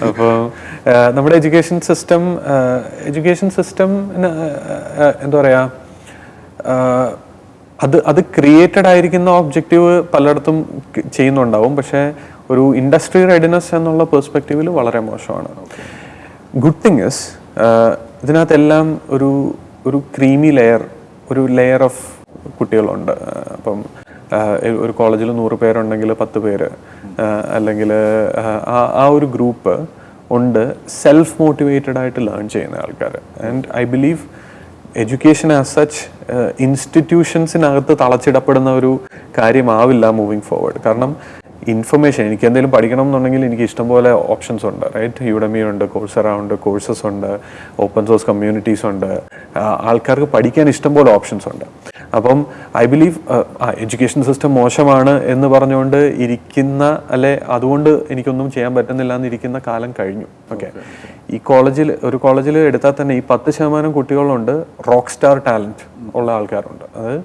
അപ്പോൾ നമ്മുടെ എഡ്യൂക്കേഷൻ സിസ്റ്റം എഡ്യൂക്കേഷൻ സിസ്റ്റം എന്താ പറയുക അത് അത് ക്രിയേറ്റഡ് ആയിരിക്കുന്ന ഒബ്ജക്റ്റീവ് പലയിടത്തും ചെയ്യുന്നുണ്ടാവും. പക്ഷേ ഒരു ഇൻഡസ്ട്രി റെഡിനെസ് എന്നുള്ള പെർസ്പെക്റ്റീവിൽ വളരെ മോശമാണ്. ഗുഡ് തിങ് ഇസ് ഇതിനകത്തെല്ലാം ഒരു ഒരു ക്രീമി ലെയർ ഒരു ലെയർ ഓഫ് കുട്ടികളുണ്ട്. അപ്പം ഒരു കോളേജിൽ നൂറ് പേരുണ്ടെങ്കിൽ പത്ത് പേര്. അല്ലെങ്കിൽ ആ ഒരു ഗ്രൂപ്പ് ഉണ്ട്. സെൽഫ് മോട്ടിവേറ്റഡ് ആയിട്ട് ലേൺ ചെയ്യുന്ന ആൾക്കാർ and I believe education as such ഇൻസ്റ്റിറ്റ്യൂഷൻസിനകത്ത് തളച്ചിടപ്പെടുന്ന ഒരു കാര്യമാവില്ല മൂവിങ് ഫോർവേഡ് കാരണം ഇൻഫർമേഷൻ എനിക്ക് എന്തെങ്കിലും പഠിക്കണം എന്നുണ്ടെങ്കിൽ എനിക്ക് ഇഷ്ടംപോലെ ഓപ്ഷൻസ് ഉണ്ട് റൈറ്റ് യുഡമി ഉണ്ട് കോഴ്സറ ഉണ്ട് കോഴ്സസ് ഉണ്ട് ഓപ്പൺ സോഴ്സ് കമ്മ്യൂണിറ്റീസ് ഉണ്ട്. ആൾക്കാർക്ക് പഠിക്കാൻ ഇഷ്ടംപോലെ ഓപ്ഷൻസ് ഉണ്ട്. അപ്പം ഐ ബിലീവ് എഡ്യൂക്കേഷൻ സിസ്റ്റം മോശമാണ് എന്ന് പറഞ്ഞുകൊണ്ട് ഇരിക്കുന്ന അല്ലെ അതുകൊണ്ട് എനിക്കൊന്നും ചെയ്യാൻ പറ്റുന്നില്ല എന്നിരിക്കുന്ന കാലം കഴിഞ്ഞു. ഓക്കെ ഈ കോളേജിൽ ഒരു കോളേജിൽ എടുത്താൽ തന്നെ ഈ പത്ത് ശതമാനം കുട്ടികളുണ്ട് റോക്ക് സ്റ്റാർ ടാലന്റ് ഉള്ള ആൾക്കാരുണ്ട്. അത്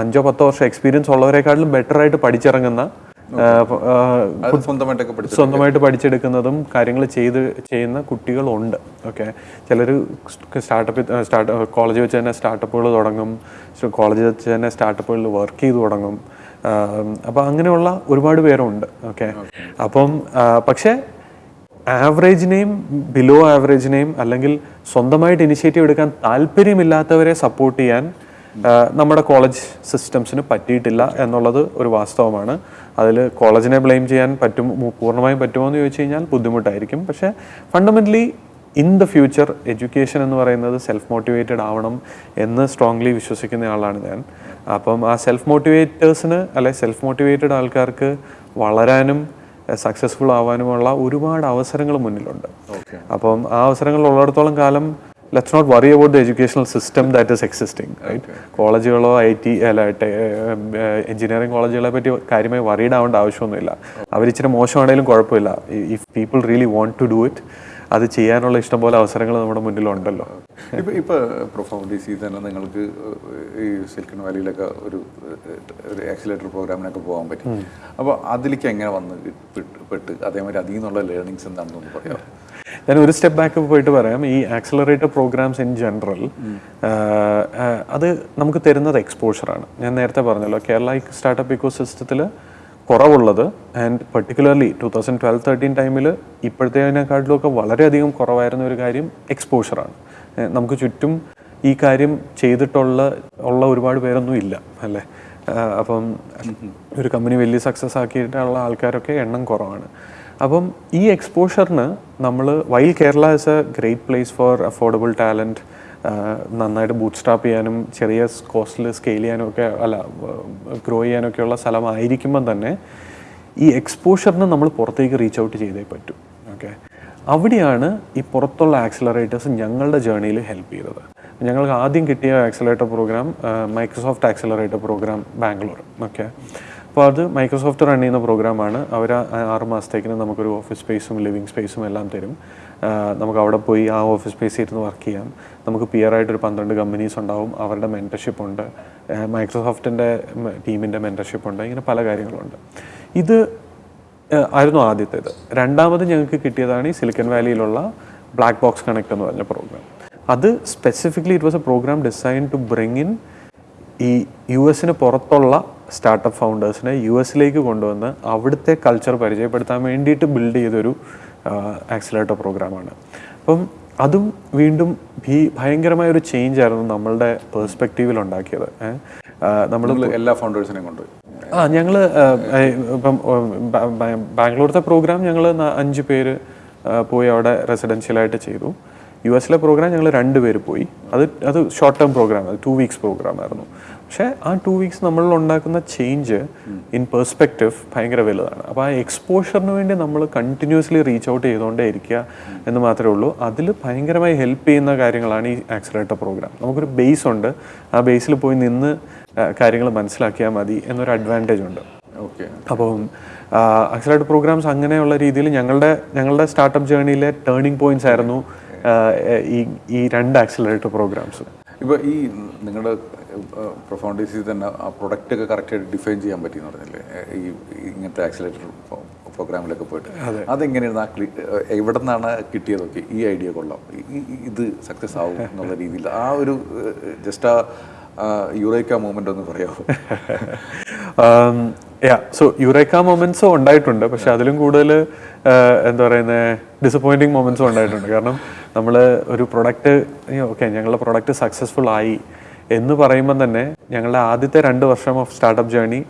അഞ്ചോ പത്തോ വർഷം എക്സ്പീരിയൻസ് ഉള്ളവരെക്കാട്ടിലും ബെറ്ററായിട്ട് പഠിച്ചിറങ്ങുന്ന സ്വന്തമായിട്ട് പഠിച്ചെടുക്കുന്നതും കാര്യങ്ങൾ ചെയ്ത് ചെയ്യുന്ന കുട്ടികളുണ്ട്. ഓക്കെ ചിലർ സ്റ്റാർട്ടപ്പ് സ്റ്റാർട്ട് കോളേജ് വെച്ച് തന്നെ സ്റ്റാർട്ടപ്പുകൾ തുടങ്ങും. കോളേജ് വെച്ച് തന്നെ സ്റ്റാർട്ടപ്പുകളിൽ വർക്ക് ചെയ്ത് തുടങ്ങും. അപ്പോൾ അങ്ങനെയുള്ള ഒരുപാട് പേരുണ്ട്. ഓക്കെ അപ്പം പക്ഷേ ആവറേജിനെയും ബിലോ ആവറേജിനെയും അല്ലെങ്കിൽ സ്വന്തമായിട്ട് ഇനിഷ്യേറ്റീവ് എടുക്കാൻ താല്പര്യമില്ലാത്തവരെ സപ്പോർട്ട് ചെയ്യാൻ നമ്മുടെ കോളേജ് സിസ്റ്റംസിന് പറ്റിയിട്ടില്ല എന്നുള്ളത് ഒരു വാസ്തവമാണ്. അതിൽ കോളേജിനെ ബ്ലെയിം ചെയ്യാൻ പറ്റും പൂർണമായും പറ്റുമോ എന്ന് ചോദിച്ചു കഴിഞ്ഞാൽ ബുദ്ധിമുട്ടായിരിക്കും. പക്ഷേ fundamentally in the future education എന്ന് പറയുന്നത് സെൽഫ് മോട്ടിവേറ്റഡ് ആവണം എന്ന് സ്ട്രോങ്ലി വിശ്വസിക്കുന്ന ആളാണ് ഞാൻ. അപ്പം ആ സെൽഫ് മോട്ടിവേറ്റേഴ്സിന് അല്ലെ സെൽഫ് മോട്ടിവേറ്റഡ് ആൾക്കാർക്ക് വളരാനും സക്സസ്ഫുൾ ആവാനുമുള്ള ഒരുപാട് അവസരങ്ങൾ മുന്നിലുണ്ട്. അപ്പം ആ അവസരങ്ങൾ ഉള്ളിടത്തോളം കാലം let's not worry about the educational system that is existing right കോളേജുകളോ I T അല്ല എഞ്ചിനീയറിംഗ് കോളേജുകളെ പറ്റി കാര്യമായി വറീഡ് ആവേണ്ട ആവശ്യമൊന്നുമില്ല. അവർ ഇച്ചിരി മോശമാണെങ്കിലും കുഴപ്പമില്ല. If people really want to do it അത് ചെയ്യാനുള്ള ഇഷ്ടംപോലെ അവസരങ്ങൾ നമ്മുടെ മുന്നിലുണ്ടല്ലോ. ഇപ്പൊ ഡി സി തന്നെ നിങ്ങൾക്ക് ഈ സിലിക്കൺ വാലിയിലൊക്കെ ഒരു ഒരു ആക്സിലേറ്റർ പ്രോഗ്രാമിനൊക്കെ പോകാൻ പറ്റി. അപ്പോൾ അതിലേക്ക് എങ്ങനെ വന്ന് പെട്ട് പെട്ട് അതേമാതിരി അതിൽ നിന്നുള്ള ലേണിങ്സ് എന്താണെന്നൊന്ന് പറയാം ഞാൻ ഒരു സ്റ്റെപ്പ് ബാക്ക് പോയിട്ട് പറയാം. ഈ ആക്സിലറേറ്റർ പ്രോഗ്രാംസ് ഇൻ ജനറൽ അത് നമുക്ക് തരുന്നത് എക്സ്പോഷറാണ് ഞാൻ നേരത്തെ പറഞ്ഞല്ലോ കേരള സ്റ്റാർട്ടപ്പ് ഇക്കോ സിസ്റ്റത്തിൽ കുറവുള്ളത് and particularly two thousand twelve thirteen ടൈമിൽ ഇപ്പോഴത്തേതിനെക്കാട്ടിലൊക്കെ വളരെയധികം കുറവായിരുന്ന ഒരു കാര്യം എക്സ്പോഷറാണ് നമുക്ക് ചുറ്റും ഈ കാര്യം ചെയ്തിട്ടുള്ള ഉള്ള ഒരുപാട് പേരൊന്നും ഇല്ല അല്ലേ? അപ്പം ഒരു കമ്പനി വലിയ സക്സസ് ആക്കിയിട്ടുള്ള ആൾക്കാരൊക്കെ എണ്ണം കുറവാണ്. അപ്പം ഈ എക്സ്പോഷറിന് നമ്മൾ while Kerala is a great place for affordable talent നന്നായിട്ട് ബൂട്ട് സ്റ്റാപ്പ് ചെയ്യാനും ചെറിയ കോസ്റ്റിൽ സ്കെയിൽ ചെയ്യാനും ഒക്കെ അല്ല ഗ്രോ ചെയ്യാനൊക്കെയുള്ള സ്ഥലമായിരിക്കുമ്പം തന്നെ ഈ എക്സ്പോഷറിന് നമ്മൾ പുറത്തേക്ക് റീച്ച് ഔട്ട് ചെയ്തേ പറ്റൂ. ഓക്കെ അവിടെയാണ് ഈ പുറത്തുള്ള ആക്സിലറേറ്റേഴ്സ് ഞങ്ങളുടെ ജേണിയിൽ ഹെൽപ്പ് ചെയ്തത്. ഞങ്ങൾക്ക് ആദ്യം കിട്ടിയ accelerator programme Microsoft accelerator programme Bangalore okay അപ്പോൾ അത് മൈക്രോസോഫ്റ്റ് റൺ ചെയ്യുന്ന പ്രോഗ്രാമാണ്. അവർ ആറ് മാസത്തേക്കിന് നമുക്കൊരു ഓഫീസ് സ്പേസും ലിവിങ് സ്പേസും എല്ലാം തരും. നമുക്ക് അവിടെ പോയി ആ ഓഫീസ് സ്പേസിൽ ഇരുന്ന് വർക്ക് ചെയ്യാം. നമുക്ക് പിയർ ആയിട്ടൊരു പന്ത്രണ്ട് കമ്പനീസ് ഉണ്ടാവും. അവരുടെ മെന്റർഷിപ്പ് ഉണ്ട്. മൈക്രോസോഫ്റ്റിന്റെ ടീമിന്റെ മെന്റർഷിപ്പ് ഉണ്ട്. ഇങ്ങനെ പല കാര്യങ്ങളുണ്ട്. ഇത് ആയിരുന്നു ആദ്യത്തേത്. രണ്ടാമത് ഞങ്ങൾക്ക് കിട്ടിയതാണ് ഈ സിലിക്കൻ വാലിയിലുള്ള ബ്ലാക്ക് ബോക്സ് കണക്ട് എന്ന് പറഞ്ഞ പ്രോഗ്രാം. അത് specifically it was a programme design to bring in ഈ യു എസിന് പുറത്തുള്ള സ്റ്റാർട്ടപ്പ് ഫൗണ്ടേഴ്സിനെ യു എസിലേക്ക് കൊണ്ടുവന്ന് അവിടുത്തെ കൾച്ചർ പരിചയപ്പെടുത്താൻ വേണ്ടിയിട്ട് ബിൽഡ് ചെയ്തൊരു ആക്സിലേറ്റർ പ്രോഗ്രാമാണ് അപ്പം അതും വീണ്ടും ഭീ ഭയങ്കരമായ ഒരു ചേഞ്ച് ആയിരുന്നു നമ്മളുടെ പേഴ്സ്പെക്റ്റീവിൽ ഉണ്ടാക്കിയത്. നമ്മൾ എല്ലാ ഫൗണ്ടേഴ്സിനെയും കൊണ്ടുപോയി. ആ ഞങ്ങൾ ഇപ്പം ബാംഗ്ലൂരത്തെ പ്രോഗ്രാം ഞങ്ങൾ അഞ്ച് പേര് പോയി അവിടെ റെസിഡൻഷ്യലായിട്ട് ചെയ്തു. യു എസിലെ പ്രോഗ്രാം ഞങ്ങൾ രണ്ട് പേര് പോയി. അത് അത് short term programme two weeks programme ആയിരുന്നു. പക്ഷേ ആ ടു വീക്സ് നമ്മളിൽ ഉണ്ടാക്കുന്ന ചേഞ്ച് ഇൻ പെർസ്പെക്റ്റീവ് ഭയങ്കര വലുതാണ്. അപ്പോൾ ആ എക്സ്പോഷറിന് വേണ്ടി നമ്മൾ കണ്ടിന്യൂസ്ലി റീച്ച് ഔട്ട് ചെയ്തുകൊണ്ടേ ഇരിക്കുക എന്ന് മാത്രമേ ഉള്ളൂ. അതിൽ ഭയങ്കരമായി ഹെൽപ്പ് ചെയ്യുന്ന കാര്യങ്ങളാണ് ഈ ആക്സിലേറ്റർ പ്രോഗ്രാം നമുക്കൊരു ബേസ് ഉണ്ട്. ആ ബേസിൽ പോയി നിന്ന് കാര്യങ്ങൾ മനസ്സിലാക്കിയാൽ മതി എന്നൊരു അഡ്വാന്റേജ് ഉണ്ട്. ഓക്കെ അപ്പം അക്സലേറ്റർ പ്രോഗ്രാംസ് അങ്ങനെയുള്ള രീതിയിൽ ഞങ്ങളുടെ ഞങ്ങളുടെ സ്റ്റാർട്ടപ്പ് ജേണിയിലെ ടേണിംഗ് പോയിന്റ്സ് ആയിരുന്നു ഈ ഈ രണ്ട് ആക്സിലേറ്റർ പ്രോഗ്രാംസ് ഇപ്പോൾ ഈ നിങ്ങളുടെ പ്രൊഫൗണ്ടേഴ്സിൽ തന്നെ ആ പ്രൊഡക്റ്റ് ഒക്കെ കറക്റ്റായിട്ട് ഡിഫൈൻ ചെയ്യാൻ പറ്റി എന്ന് പറഞ്ഞില്ലേ ഈ ഇങ്ങനത്തെ ആക്സിലേറ്റർ പ്രോഗ്രാമിലൊക്കെ പോയിട്ട്. അതെങ്ങനെയാണ് ആ ക്ലി എവിടെ നിന്നാണ് കിട്ടിയതൊക്കെ? ഈ ഐഡിയ കൊള്ളാം. ഇത് സക്സസ് ആവും എന്നുള്ള രീതിയിൽ. ആ ഒരു ജസ്റ്റ് ആ യുറേക്ക മൂമെന്റ് ഒന്ന് പറയാമോ യാ സോ യുറേക്ക മൊമെന്റ്സും ഉണ്ടായിട്ടുണ്ട്. പക്ഷെ അതിലും കൂടുതൽ എന്താ പറയുന്നത് ഡിസപ്പോയിന്റിങ് മൊമെന്റ്സും ഉണ്ടായിട്ടുണ്ട്. കാരണം നമ്മൾ ഒരു പ്രൊഡക്റ്റ് ഓക്കെ ഞങ്ങളുടെ പ്രൊഡക്റ്റ് സക്സസ്ഫുൾ ആയി. എന്ന് പറയുമ്പം തന്നെ ഞങ്ങളുടെ ആദ്യത്തെ രണ്ട് വർഷം ഓഫ് സ്റ്റാർട്ടപ്പ് ജേണി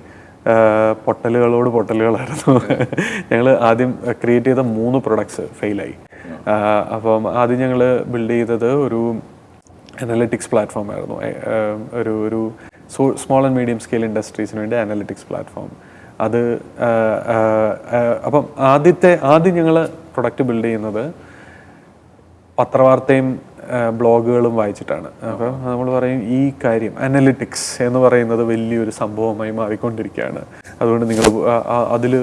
പൊട്ടലുകളോട് പൊട്ടലുകളായിരുന്നു. ഞങ്ങൾ ആദ്യം ക്രിയേറ്റ് ചെയ്ത മൂന്ന് പ്രൊഡക്ട്സ് ഫെയിലായി അപ്പം ആദ്യം ഞങ്ങൾ ബിൽഡ് ചെയ്തത് ഒരു അനലിറ്റിക്സ് പ്ലാറ്റ്ഫോം ആയിരുന്നു. ഒരു ഒരു സ്മോൾ ആൻഡ് മീഡിയം സ്കെയിൽ ഇൻഡസ്ട്രീസിന് വേണ്ടി അനലിറ്റിക്സ് പ്ലാറ്റ്ഫോം അത് അപ്പം ആദ്യത്തെ ആദ്യം ഞങ്ങൾ പ്രൊഡക്റ്റ് ബിൽഡ് ചെയ്യുന്നത് പത്രവാർത്തയും ബ്ലോഗുകളും വായിച്ചിട്ടാണ്. അപ്പം നമ്മൾ പറയും ഈ കാര്യം അനലിറ്റിക്സ് എന്ന് പറയുന്നത് വലിയൊരു സംഭവമായി മാറിക്കൊണ്ടിരിക്കുകയാണ്. അതുകൊണ്ട് നിങ്ങൾ അതിൽ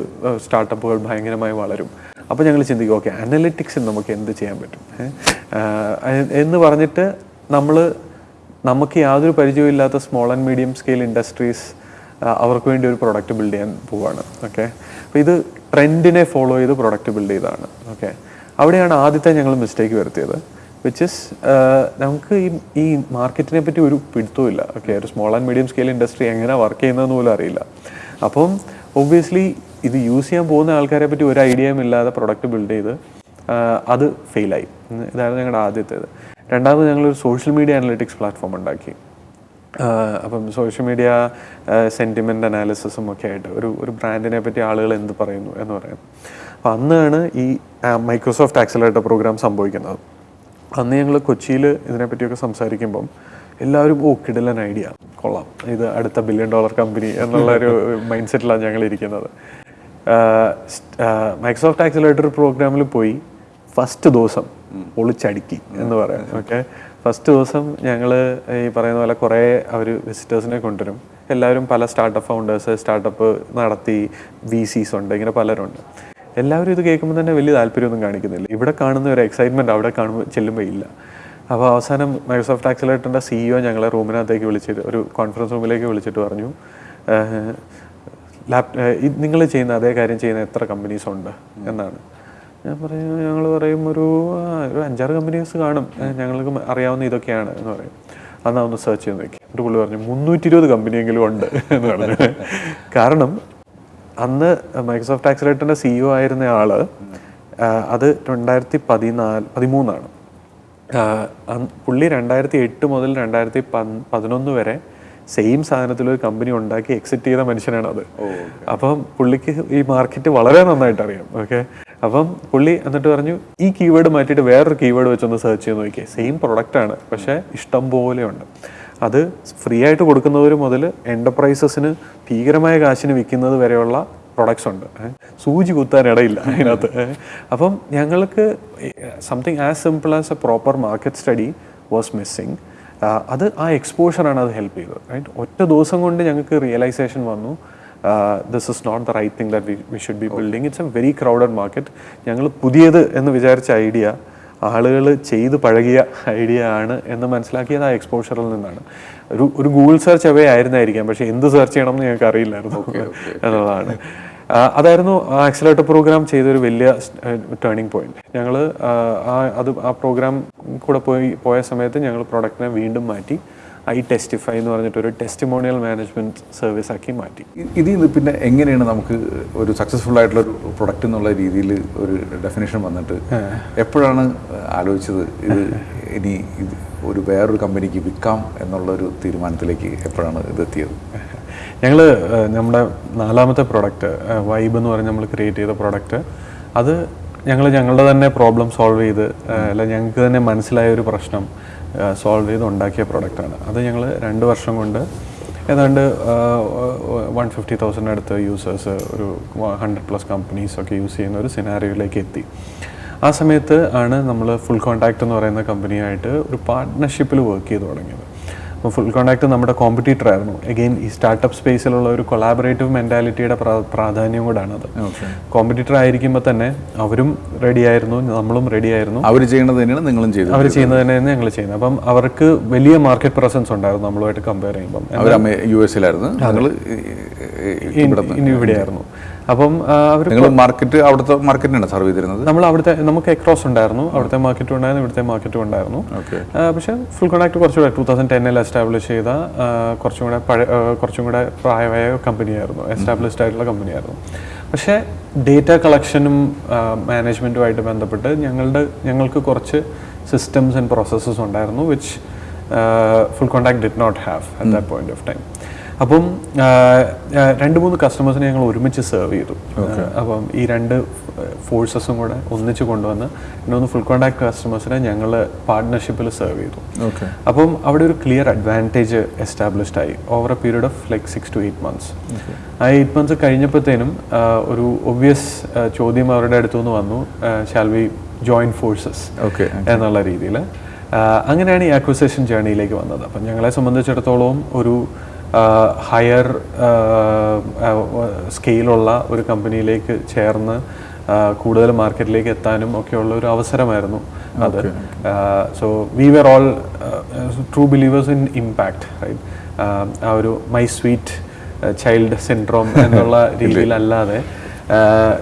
സ്റ്റാർട്ടപ്പുകൾ ഭയങ്കരമായി വളരും. അപ്പോൾ ഞങ്ങൾ ചിന്തിക്കും ഓക്കെ അനലിറ്റിക്സിൽ നമുക്ക് എന്ത് ചെയ്യാൻ പറ്റും? എന്ന് പറഞ്ഞിട്ട് നമ്മൾ നമുക്ക് യാതൊരു പരിചയമില്ലാത്ത small and medium scale industries അവർക്ക് വേണ്ടി ഒരു പ്രൊഡക്റ്റ് ബിൽഡ് ചെയ്യാൻ പോവാണ്. ഓക്കെ? അപ്പോൾ ഇത് ട്രെൻഡിനെ ഫോളോ ചെയ്ത് പ്രൊഡക്റ്റ് ബിൽഡ് ചെയ്താണ് ഓക്കെ? അവിടെയാണ് ആദ്യത്തെ ഞങ്ങൾ മിസ്റ്റേക്ക് വരുത്തിയത്. വിച്ച് ഇസ് നമുക്ക് ഈ ഈ മാർക്കറ്റിനെ പറ്റി ഒരു പിടുത്തവും ഇല്ല ഓക്കെ ഒരു small and medium scale industry എങ്ങനെ വർക്ക് ചെയ്യുന്നതെന്ന് പോലും അറിയില്ല. അപ്പം ഒബ്വിയസ്ലി ഇത് യൂസ് ചെയ്യാൻ പോകുന്ന ആൾക്കാരെ പറ്റി ഒരു ഐഡിയയും ഇല്ലാതെ പ്രൊഡക്റ്റ് ബിൽഡ് ചെയ്ത് അത് ഫെയിലായി ഇതായിരുന്നു ഞങ്ങളുടെ ആദ്യത്തേത്. രണ്ടാമത് ഞങ്ങളൊരു സോഷ്യൽ മീഡിയ അനലിറ്റിക്സ് പ്ലാറ്റ്ഫോം ഉണ്ടാക്കി. അപ്പം സോഷ്യൽ മീഡിയ സെന്റിമെന്റ് അനാലിസിസും ഒക്കെ ആയിട്ട് ഒരു ഒരു ബ്രാൻഡിനെ പറ്റി ആളുകൾ എന്ത് പറയുന്നു എന്ന് പറയുന്നത് അപ്പം അന്നാണ് ഈ മൈക്രോസോഫ്റ്റ് ആക്സിലേറ്റർ പ്രോഗ്രാം സംഭവിക്കുന്നത്. അന്ന് ഞങ്ങൾ കൊച്ചിയിൽ ഇതിനെപ്പറ്റിയൊക്കെ സംസാരിക്കുമ്പം എല്ലാവരും ഓ കിടലൻ ഐഡിയ. കൊള്ളാം. ഇത് അടുത്ത ബില്യൺ ഡോളർ കമ്പനി എന്നുള്ള ഒരു മൈൻഡ് സെറ്റിലാണ് ഞങ്ങൾ ഇരിക്കുന്നത് മൈക്രോസോഫ്റ്റ് ആക്സിലേറ്റർ പ്രോഗ്രാമിൽ പോയി ഫസ്റ്റ് ദിവസം ഒളിച്ചടുക്കി എന്ന് പറയാം. ഓക്കെ ഫസ്റ്റ് ദിവസം ഞങ്ങൾ ഈ പറയുന്ന പോലെ കുറേ അവർ വിസിറ്റേഴ്സിനെ കൊണ്ടുവരും. എല്ലാവരും പല സ്റ്റാർട്ടപ്പ് ഫൗണ്ടേഴ്സ് സ്റ്റാർട്ടപ്പ് നടത്തി വി സീസ് ഉണ്ട്. ഇങ്ങനെ പലരുണ്ട്. എല്ലാവരും ഇത് കേൾക്കുമ്പോൾ തന്നെ വലിയ താല്പര്യമൊന്നും കാണിക്കുന്നില്ല. ഇവിടെ കാണുന്ന ഒരു എക്സൈറ്റ്മെന്റ് അവിടെ കാണുമ്പോൾ ചെല്ലുമ്പോൾ ഇല്ല. അപ്പോൾ അവസാനം മൈക്രോസോഫ്റ്റ് ആക്സിലേറ്ററിന്റെ സിഇഒ ഞങ്ങളെ റൂമിനകത്തേക്ക് വിളിച്ചിട്ട് ഒരു കോൺഫറൻസ് റൂമിലേക്ക് വിളിച്ചിട്ട് പറഞ്ഞു ലാപ് നിങ്ങൾ ചെയ്യുന്ന അതേ കാര്യം ചെയ്യുന്ന എത്ര കമ്പനീസ് ഉണ്ട്? എന്നാണ്. ഞാൻ പറയും ഞങ്ങൾ പറയും ഒരു ഒരു അഞ്ചാറ് കമ്പനീസ് കാണും. ഞങ്ങൾക്ക് അറിയാവുന്ന ഇതൊക്കെയാണ് എന്ന് പറയും. അന്നാ ഒന്ന് സെർച്ച് ചെയ്ത് നോക്കി. എന്നിട്ട് പുള്ളി പറഞ്ഞു മുന്നൂറ്റി ഇരുപത് കമ്പനിയെങ്കിലും ഉണ്ട് എന്ന് പറഞ്ഞു. കാരണം അന്ന് മൈക്രോസോഫ്റ്റ് ആക്സിലേറ്ററിന്റെ സിഇഒ ആയിരുന്ന ആൾ അത് രണ്ടായിരത്തി പതിനാല് പതിമൂന്നാണ് പുള്ളി രണ്ടായിരത്തി എട്ട് മുതൽ രണ്ടായിരത്തി പതിനൊന്ന് വരെ സെയിം സാധനത്തിൽ ഒരു കമ്പനി ഉണ്ടാക്കി എക്സിറ്റ് ചെയ്ത മനുഷ്യനാണ് അത്. അപ്പം പുള്ളിക്ക് ഈ മാർക്കറ്റ് വളരെ നന്നായിട്ട് അറിയാം ഓക്കെ അപ്പം പുള്ളി എന്നിട്ട് പറഞ്ഞു ഈ കീവേഡ് മാറ്റിയിട്ട് വേറൊരു കീവേഡ് വെച്ചൊന്ന് സെർച്ച് ചെയ്ത് നോക്കിയേ. സെയിം പ്രൊഡക്റ്റ് ആണ് പക്ഷേ ഇഷ്ടം പോലെ ഉണ്ട്. അത് ഫ്രീ ആയിട്ട് കൊടുക്കുന്നവർ മുതൽ എന്റർപ്രൈസസിന് ഭീകരമായ കാശിന് വിൽക്കുന്നത് വരെയുള്ള പ്രൊഡക്ട്സ് ഉണ്ട്. സൂചി കുത്താൻ ഇടയില്ല അതിനകത്ത്. അപ്പം ഞങ്ങൾക്ക് something as simple as a proper market study was missing അത് ആ എക്സ്പോഷറാണ് അത് ഹെൽപ്പ് ചെയ്തത്. റൈറ്റ് ഒറ്റ ദിവസം കൊണ്ട് ഞങ്ങൾക്ക് റിയലൈസേഷൻ വന്നു. This is not the right thing that we should be building it's a very crowded market ഞങ്ങൾ പുതിയത് എന്ന് വിചാരിച്ച ഐഡിയ ആളുകൾ ചെയ്ത് പഴകിയ ഐഡിയ ആണ് എന്ന് മനസ്സിലാക്കിയത് ആ എക്സ്പോഷറിൽ നിന്നാണ്. ഒരു ഒരു ഗൂഗിൾ സെർച്ച് അവേ ആയിരുന്നായിരിക്കാം പക്ഷേ എന്ത് സെർച്ച് ചെയ്യണം എന്ന് ഞങ്ങൾക്ക് അറിയില്ലായിരുന്നു എന്നുള്ളതാണ്. അതായിരുന്നു ആ ആക്സിലേറ്റർ പ്രോഗ്രാം ചെയ്തൊരു വലിയ ടേണിംഗ് പോയിന്റ് ഞങ്ങൾ ആ അത് ആ പ്രോഗ്രാം കൂടെ പോയി പോയ സമയത്ത് ഞങ്ങൾ പ്രൊഡക്റ്റിനെ വീണ്ടും മാറ്റി. ഐ ടെസ്റ്റിഫൈ എന്ന് പറഞ്ഞിട്ട് ഒരു ടെസ്റ്റിമോണിയൽ മാനേജ്മെന്റ് സർവീസ് ആക്കി മാറ്റി. ഇതിൽ നിന്ന് പിന്നെ എങ്ങനെയാണ് നമുക്ക് ഒരു സക്സസ്ഫുൾ ആയിട്ടുള്ള ഒരു പ്രൊഡക്റ്റ് എന്നുള്ള രീതിയിൽ ഒരു ഡെഫിനേഷൻ വന്നിട്ട് എപ്പോഴാണ് ആലോചിച്ചത് ഇത് ഇനി ഇത് ഒരു വേറൊരു കമ്പനിക്ക് വിൽക്കാം എന്നുള്ള ഒരു തീരുമാനത്തിലേക്ക് എപ്പോഴാണ് ഇത് എത്തിയത്? ഞങ്ങൾ നമ്മുടെ നാലാമത്തെ പ്രോഡക്റ്റ് വൈബ് എന്ന് പറഞ്ഞ് നമ്മൾ ക്രിയേറ്റ് ചെയ്ത പ്രോഡക്റ്റ് അത് ഞങ്ങൾ ഞങ്ങളുടെ തന്നെ പ്രോബ്ലം സോൾവ് ചെയ്ത് അല്ല ഞങ്ങൾക്ക് തന്നെ മനസ്സിലായ ഒരു പ്രശ്നം സോൾവ് ചെയ്ത് ഉണ്ടാക്കിയ പ്രോഡക്റ്റാണ് അത് ഞങ്ങൾ രണ്ട് വർഷം കൊണ്ട് ഏതാണ്ട് വൺ ഫിഫ്റ്റി തൗസൻഡ് അടുത്ത് യൂസേഴ്സ് ഒരു ഹൺഡ്രഡ് പ്ലസ് കമ്പനീസ് ഒക്കെ യൂസ് ചെയ്യുന്ന ഒരു സിനാരിയോയിലേക്ക് എത്തി. ആ സമയത്ത് ആണ് നമ്മൾ ഫുൾ കോൺടാക്ട് എന്ന് പറയുന്ന കമ്പനിയായിട്ട് ഒരു പാർട്ട്ണർഷിപ്പിൽ വർക്ക് ചെയ്ത് തുടങ്ങിയത്. അപ്പോൾ ഫുൾ കോൺടാക്ട് നമ്മുടെ കോമ്പറ്റീറ്റർ ആയിരുന്നു. അഗെയിൻ ഈ സ്റ്റാർട്ടപ്പ് സ്പേസിലുള്ള ഒരു കൊളാബറേറ്റീവ് മെന്റാലിറ്റിയുടെ പ്രാധാന്യം കൂടാണ് അത്. കോമ്പറ്റീറ്റർ ആയിരിക്കുമ്പോൾ തന്നെ അവരും റെഡി ആയിരുന്നു നമ്മളും റെഡി ആയിരുന്നു. അവർ ചെയ്യുന്നത് തന്നെയാണ് നിങ്ങളും ചെയ്തത്. അവർ ചെയ്യുന്നത് തന്നെയാണ് ഞങ്ങൾ ചെയ്യുന്നത്. അപ്പം അവർക്ക് വലിയ മാർക്കറ്റ് പ്രസൻസ് ഉണ്ടായിരുന്നു നമ്മളുമായിട്ട് കമ്പയർ ചെയ്യുമ്പം. യു എസിലായിരുന്നു. ഞങ്ങൾ ഇവിടെയായിരുന്നു. അപ്പം അവർ മാർക്കറ്റ് അവിടുത്തെ മാർക്കറ്റിനാണ് സർവ് ചെയ്തിരുന്നത്? നമ്മൾ അവിടുത്തെ നമുക്ക് എക്രോസ് ഉണ്ടായിരുന്നു. അവിടുത്തെ മാർക്കറ്റും ഉണ്ടായിരുന്നു ഇവിടുത്തെ മാർക്കറ്റും ഉണ്ടായിരുന്നു. പക്ഷേ ഫുൾ കോൺടാക്ട് കുറച്ചുകൂടെ ടൂ തൗസൻഡ് ടെന്നിൽ എസ്റ്റാബ്ലിഷ് ചെയ്ത കുറച്ചും കൂടെ പഴയ കുറച്ചും കൂടെ പ്രായമായ കമ്പനിയായിരുന്നു എസ്റ്റാബ്ലിഷ്ഡ് ആയിട്ടുള്ള കമ്പനിയായിരുന്നു പക്ഷേ ഡേറ്റ കളക്ഷനും മാനേജ്മെന്റുമായിട്ട് ബന്ധപ്പെട്ട് ഞങ്ങളുടെ ഞങ്ങൾക്ക് കുറച്ച് സിസ്റ്റംസ് ആൻഡ് പ്രോസസ്സസ് ഉണ്ടായിരുന്നു which full contact did not have at that point of time അപ്പം രണ്ട് മൂന്ന് കസ്റ്റമേഴ്സിനെ ഞങ്ങൾ ഒരുമിച്ച് സെർവ് ചെയ്തു. അപ്പം ഈ രണ്ട് ഫോഴ്സസും കൂടെ ഒന്നിച്ച് കൊണ്ടുവന്ന് രണ്ടു ഫുൾ കോൺടാക്ട് കസ്റ്റമേഴ്സിനെ ഞങ്ങൾ പാർട്ട്ണർഷിപ്പിൽ സെർവ് ചെയ്തു. അപ്പം അവിടെ ഒരു ക്ലിയർ അഡ്വാന്റേജ് എസ്റ്റാബ്ലിഷ്ഡ് ആയി over a period of like six to eight months ആ എയ്റ്റ് മന്ത്സ് കഴിഞ്ഞപ്പോഴത്തേനും ഒരു ഒബ്വിയസ് ചോദ്യം അവരുടെ അടുത്തു നിന്ന് വന്നു shall we join forces okay എന്നുള്ള രീതിയിൽ അങ്ങനെയാണ് ഈ അക്വിസേഷൻ ജേണിയിലേക്ക് വന്നത്. അപ്പം ഞങ്ങളെ സംബന്ധിച്ചിടത്തോളം ഒരു ഹയർ സ്കെയിലുള്ള ഒരു കമ്പനിയിലേക്ക് ചേർന്ന് കൂടുതൽ മാർക്കറ്റിലേക്ക് എത്താനും ഒക്കെയുള്ള ഒരു അവസരമായിരുന്നു അത്. So we were all true believers in impact right ആ ഒരു മൈ സ്വീറ്റ് ചൈൽഡ് സിൻഡ്രോം എന്നുള്ള രീതിയിലല്ലാതെ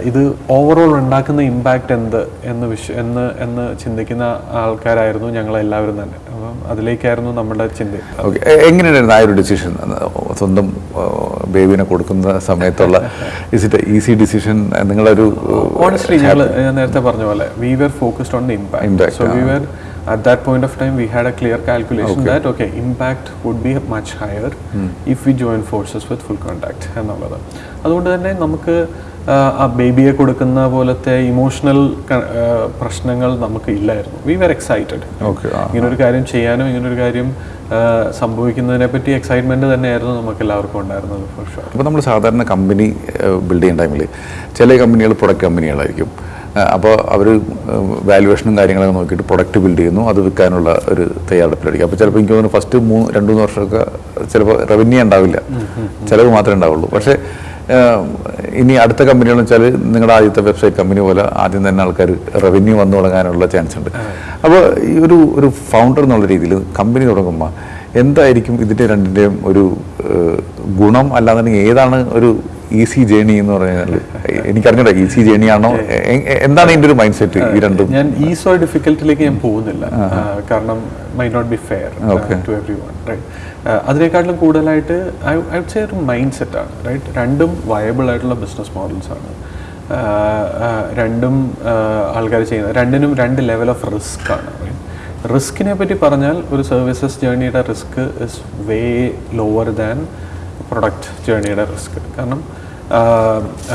ഇത് ഓവറോൾ ഉണ്ടാക്കുന്ന ഇമ്പാക്റ്റ് എന്ത് എന്ന് വിശ്വ എന്ന് എന്ന് ചിന്തിക്കുന്ന ആൾക്കാരായിരുന്നു ഞങ്ങളെല്ലാവരും തന്നെ. അതിലേക്കായിരുന്നു നമ്മുടെ ചിന്ത. ഓക്കെ എങ്ങനെയായിരുന്നു ആ ഒരു ഡിസിഷൻ സ്വന്തം ബേബിനെ കൊടുക്കുന്ന സമയത്തുള്ള ഇസ് ഇറ്റ് ഈസി ഡിസിഷൻ നിങ്ങളൊരു ഓണസ്റ്റ്ലി ഞങ്ങൾ ഞാൻ നേരത്തെ പറഞ്ഞ പോലെ we were focused on the impact so we were at that point of time we had a clear calculation that okay impact would be much higher if we join forces with full contact എന്നുള്ളത്. അതുകൊണ്ട് തന്നെ നമുക്ക് ആ, ബേബിയെ കൊടുക്കുന്ന പോലത്തെ emotional പ്രശ്നങ്ങൾ നമുക്ക് ഇല്ലായിരുന്നു വി വെർ എക്സൈറ്റഡ് ഇങ്ങനൊരു ഇങ്ങനെ കാര്യം ചെയ്യാനും ഇങ്ങനൊരു കാര്യം സംഭവിക്കുന്നതിനെ പറ്റി എക്സൈറ്റ്മെന്റ് തന്നെയായിരുന്നു നമുക്ക് എല്ലാവർക്കും ഉണ്ടായിരുന്നത് അപ്പോൾ നമ്മൾ സാധാരണ കമ്പനി ബിൽഡ് ചെയ്യുന്ന ടൈമിൽ ചില കമ്പനികൾ പ്രൊഡക്റ്റ് കമ്പനികളായിരിക്കും അപ്പോൾ അവർ വാല്യുവേഷനും കാര്യങ്ങളൊക്കെ നോക്കിയിട്ട് പ്രൊഡക്റ്റ് ബിൽഡ് ചെയ്യുന്നു അത് വിൽക്കാനുള്ള ഒരു തയ്യാറെടുപ്പിലായിരിക്കും. അപ്പോൾ ചിലപ്പോൾ എനിക്ക് തോന്നുന്നു ഫസ്റ്റ് മൂന്ന് രണ്ട് മൂന്ന് വർഷമൊക്കെ ചിലപ്പോൾ റവന്യൂ ഉണ്ടാവില്ല. ചിലവ് മാത്രമേ ഉണ്ടാവുള്ളൂ. പക്ഷേ ഇനി അടുത്ത കമ്പനികളെന്ന് വെച്ചാൽ നിങ്ങളുടെ ആദ്യത്തെ വെബ്സൈറ്റ് കമ്പനി പോലെ ആദ്യം തന്നെ ആൾക്കാർ റവന്യൂ വന്നു തുടങ്ങാനുള്ള ചാൻസ് ഉണ്ട്. അപ്പോൾ ഈ ഒരു ഒരു ഫൗണ്ടർ എന്നുള്ള രീതിയിൽ കമ്പനി തുടങ്ങുമ്പോൾ എന്തായിരിക്കും ഇതിന്റെ രണ്ടിന്റെയും ഒരു ഗുണം? അല്ലാന്നുണ്ടെങ്കിൽ ഏതാണ് ഒരു ഈസി ജേണി എന്ന് പറഞ്ഞാൽ എനിക്കറിഞ്ഞൂടാ ഈസി ജേണി ആണോ? എന്താണ് ഇതിന്റെ ഒരു മൈൻഡ് സെറ്റ് ഈ രണ്ടും? ഞാൻ ഈസോ ഡിഫിക്കൽട്ടിലേക്ക് ഞാൻ പോകുന്നില്ല. കാരണം may not be fair to everyone right അതിനേക്കാട്ടിലും കൂടുതലായിട്ട് ഐ ഐ വുഡ് ഒരു മൈൻഡ് സെറ്റാണ് റൈറ്റ് രണ്ടും വയബിൾ ആയിട്ടുള്ള ബിസിനസ് മോഡൽസ് ആണ്. ആ, ആ, രണ്ടും ആൾക്കാർ ചെയ്യുന്നത് രണ്ടിനും രണ്ട് ലെവൽ ഓഫ് റിസ്ക് ആണ്? റിസ്കിനെ പറ്റി പറഞ്ഞാൽ ഒരു services ജേണിയുടെ risk is way lower than product ജേണിയുടെ risk കാരണം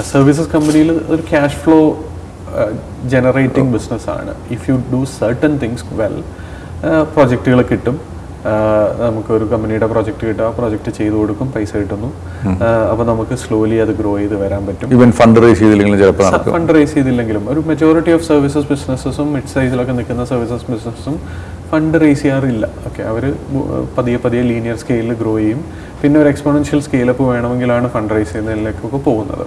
സർവീസസ് കമ്പനിയിൽ ഒരു ക്യാഷ് ഫ്ലോ ജനറേറ്റിംഗ് ബിസിനസ്സാണ് if you do certain things well പ്രോജക്റ്റുകൾ കിട്ടും. നമുക്ക് ഒരു കമ്പനിയുടെ പ്രോജക്റ്റ് കിട്ടും. ആ പ്രോജക്റ്റ് ചെയ്തു കൊടുക്കും പൈസ കിട്ടുന്നു. അപ്പോൾ നമുക്ക് സ്ലോലി അത് ഗ്രോ ചെയ്ത് വരാൻ പറ്റും. ഇവൻ ഫണ്ട് റേസ് ചെയ്തില്ലെങ്കിലും ചിലപ്പോൾ ഫണ്ട് റേസ് ചെയ്തില്ലെങ്കിലും. ഒരു മെജോറിറ്റി ഓഫ് സർവീസസ് ബിസിനസ്സും മിഡ് സൈസിലൊക്കെ നിൽക്കുന്ന സർവീസസ് ബിസിനസ്സും ഫണ്ട് റേസ് ചെയ്യാറില്ല. ഓക്കെ അവർ പതിയെ പതിയെ ലീനിയർ സ്കെയിലിൽ ഗ്രോ ചെയ്യും. പിന്നെ ഒരു എക്സ്പോണൻഷ്യൽ സ്കെയിലപ്പ് വേണമെങ്കിലാണ് ഫണ്ട് റേസ് ചെയ്യുന്നതിലേക്കൊക്കെ പോകുന്നത്.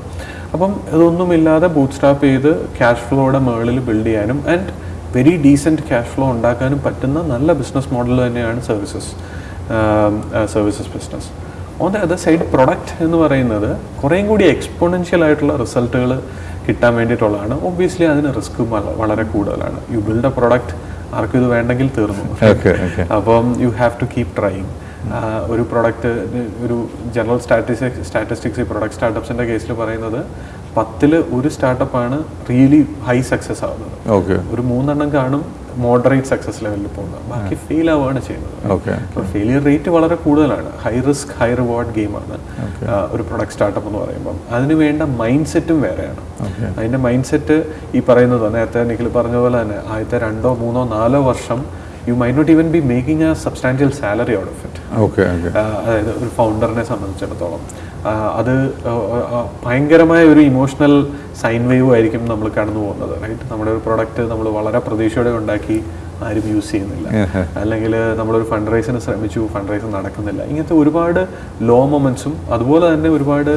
അപ്പം ഇതൊന്നുമില്ലാതെ ബൂട്ട് സ്റ്റാപ്പ് ചെയ്ത് ക്യാഷ് ഫ്ലോയുടെ മുകളിൽ ബിൽഡ് ചെയ്യാനും and very decent cash flow ഉണ്ടാക്കാനും പറ്റുന്ന നല്ല ബിസിനസ് മോഡൽ തന്നെയാണ് services services business on the other side product എന്ന് പറയുന്നത് കുറേയും കൂടി എക്സ്പോണൻഷ്യൽ ആയിട്ടുള്ള റിസൾട്ടുകൾ കിട്ടാൻ വേണ്ടിയിട്ടുള്ളതാണ്. ഒബ്വിയസ്ലി അതിന് റിസ്ക് വളരെ കൂടുതലാണ്. യു ബിൽഡ് എ പ്രൊഡക്റ്റ് ആർക്കും ഇത് വേണ്ടെങ്കിൽ തീർന്നു. അപ്പം you have to keep trying ഒരു പ്രൊഡക്റ്റ് ഒരു ജനറൽ സ്റ്റാറ്റിസ്റ്റിക്സ് സ്റ്റാറ്റിസ്റ്റിക്സ് ഈ പ്രൊഡക്റ്റ് സ്റ്റാർട്ടപ്സിന്റെ കേസിൽ പറയുന്നത് പത്തിൽ ഒരു സ്റ്റാർട്ടപ്പ് ആണ് റിയലി ഹൈ സക്സസ് ആവുന്നത്. ഒരു മൂന്നെണ്ണം കാണും മോഡറേറ്റ് സക്സസ് ലെവലിൽ പോകുന്നത്. ബാക്കി ഫെയിൽ ആവുകയാണ് ചെയ്യുന്നത് അപ്പോൾ ഫെയിലിയർ റേറ്റ് വളരെ കൂടുതലാണ്. ഹൈ റിസ്ക് ഹൈ റിവാർഡ് ഗെയിമാണ്. ഒരു പ്രൊഡക്റ്റ് സ്റ്റാർട്ടപ്പ് എന്ന് പറയുമ്പം. അതിന് വേണ്ട മൈൻഡ് സെറ്റും വേറെയാണ്. അതിന്റെ മൈൻഡ് സെറ്റ് ഈ പറയുന്നത് നേരത്തെ നിഖിൽ പറഞ്ഞ പോലെ തന്നെ ആദ്യത്തെ രണ്ടോ മൂന്നോ നാലോ വർഷം you may not even be making a substantial salary out of it അതായത് ഒരു ഫൗണ്ടറിനെ സംബന്ധിച്ചിടത്തോളം. അത് ഭയങ്കരമായ ഒരു ഇമോഷണൽ സൈൻ വേവ് ആയിരിക്കും നമ്മൾ കടന്നു പോകുന്നത് റൈറ്റ് നമ്മുടെ ഒരു പ്രൊഡക്റ്റ് നമ്മൾ വളരെ പ്രതീക്ഷയോടെ ഉണ്ടാക്കി ആരും യൂസ് ചെയ്യുന്നില്ല. അല്ലെങ്കിൽ നമ്മളൊരു ഫണ്ട് റൈസിന് ശ്രമിച്ചു ഫണ്ട് റൈസ് നടക്കുന്നില്ല. ഇങ്ങനത്തെ ഒരുപാട് ലോ മൊമെന്റ്സും അതുപോലെ തന്നെ ഒരുപാട്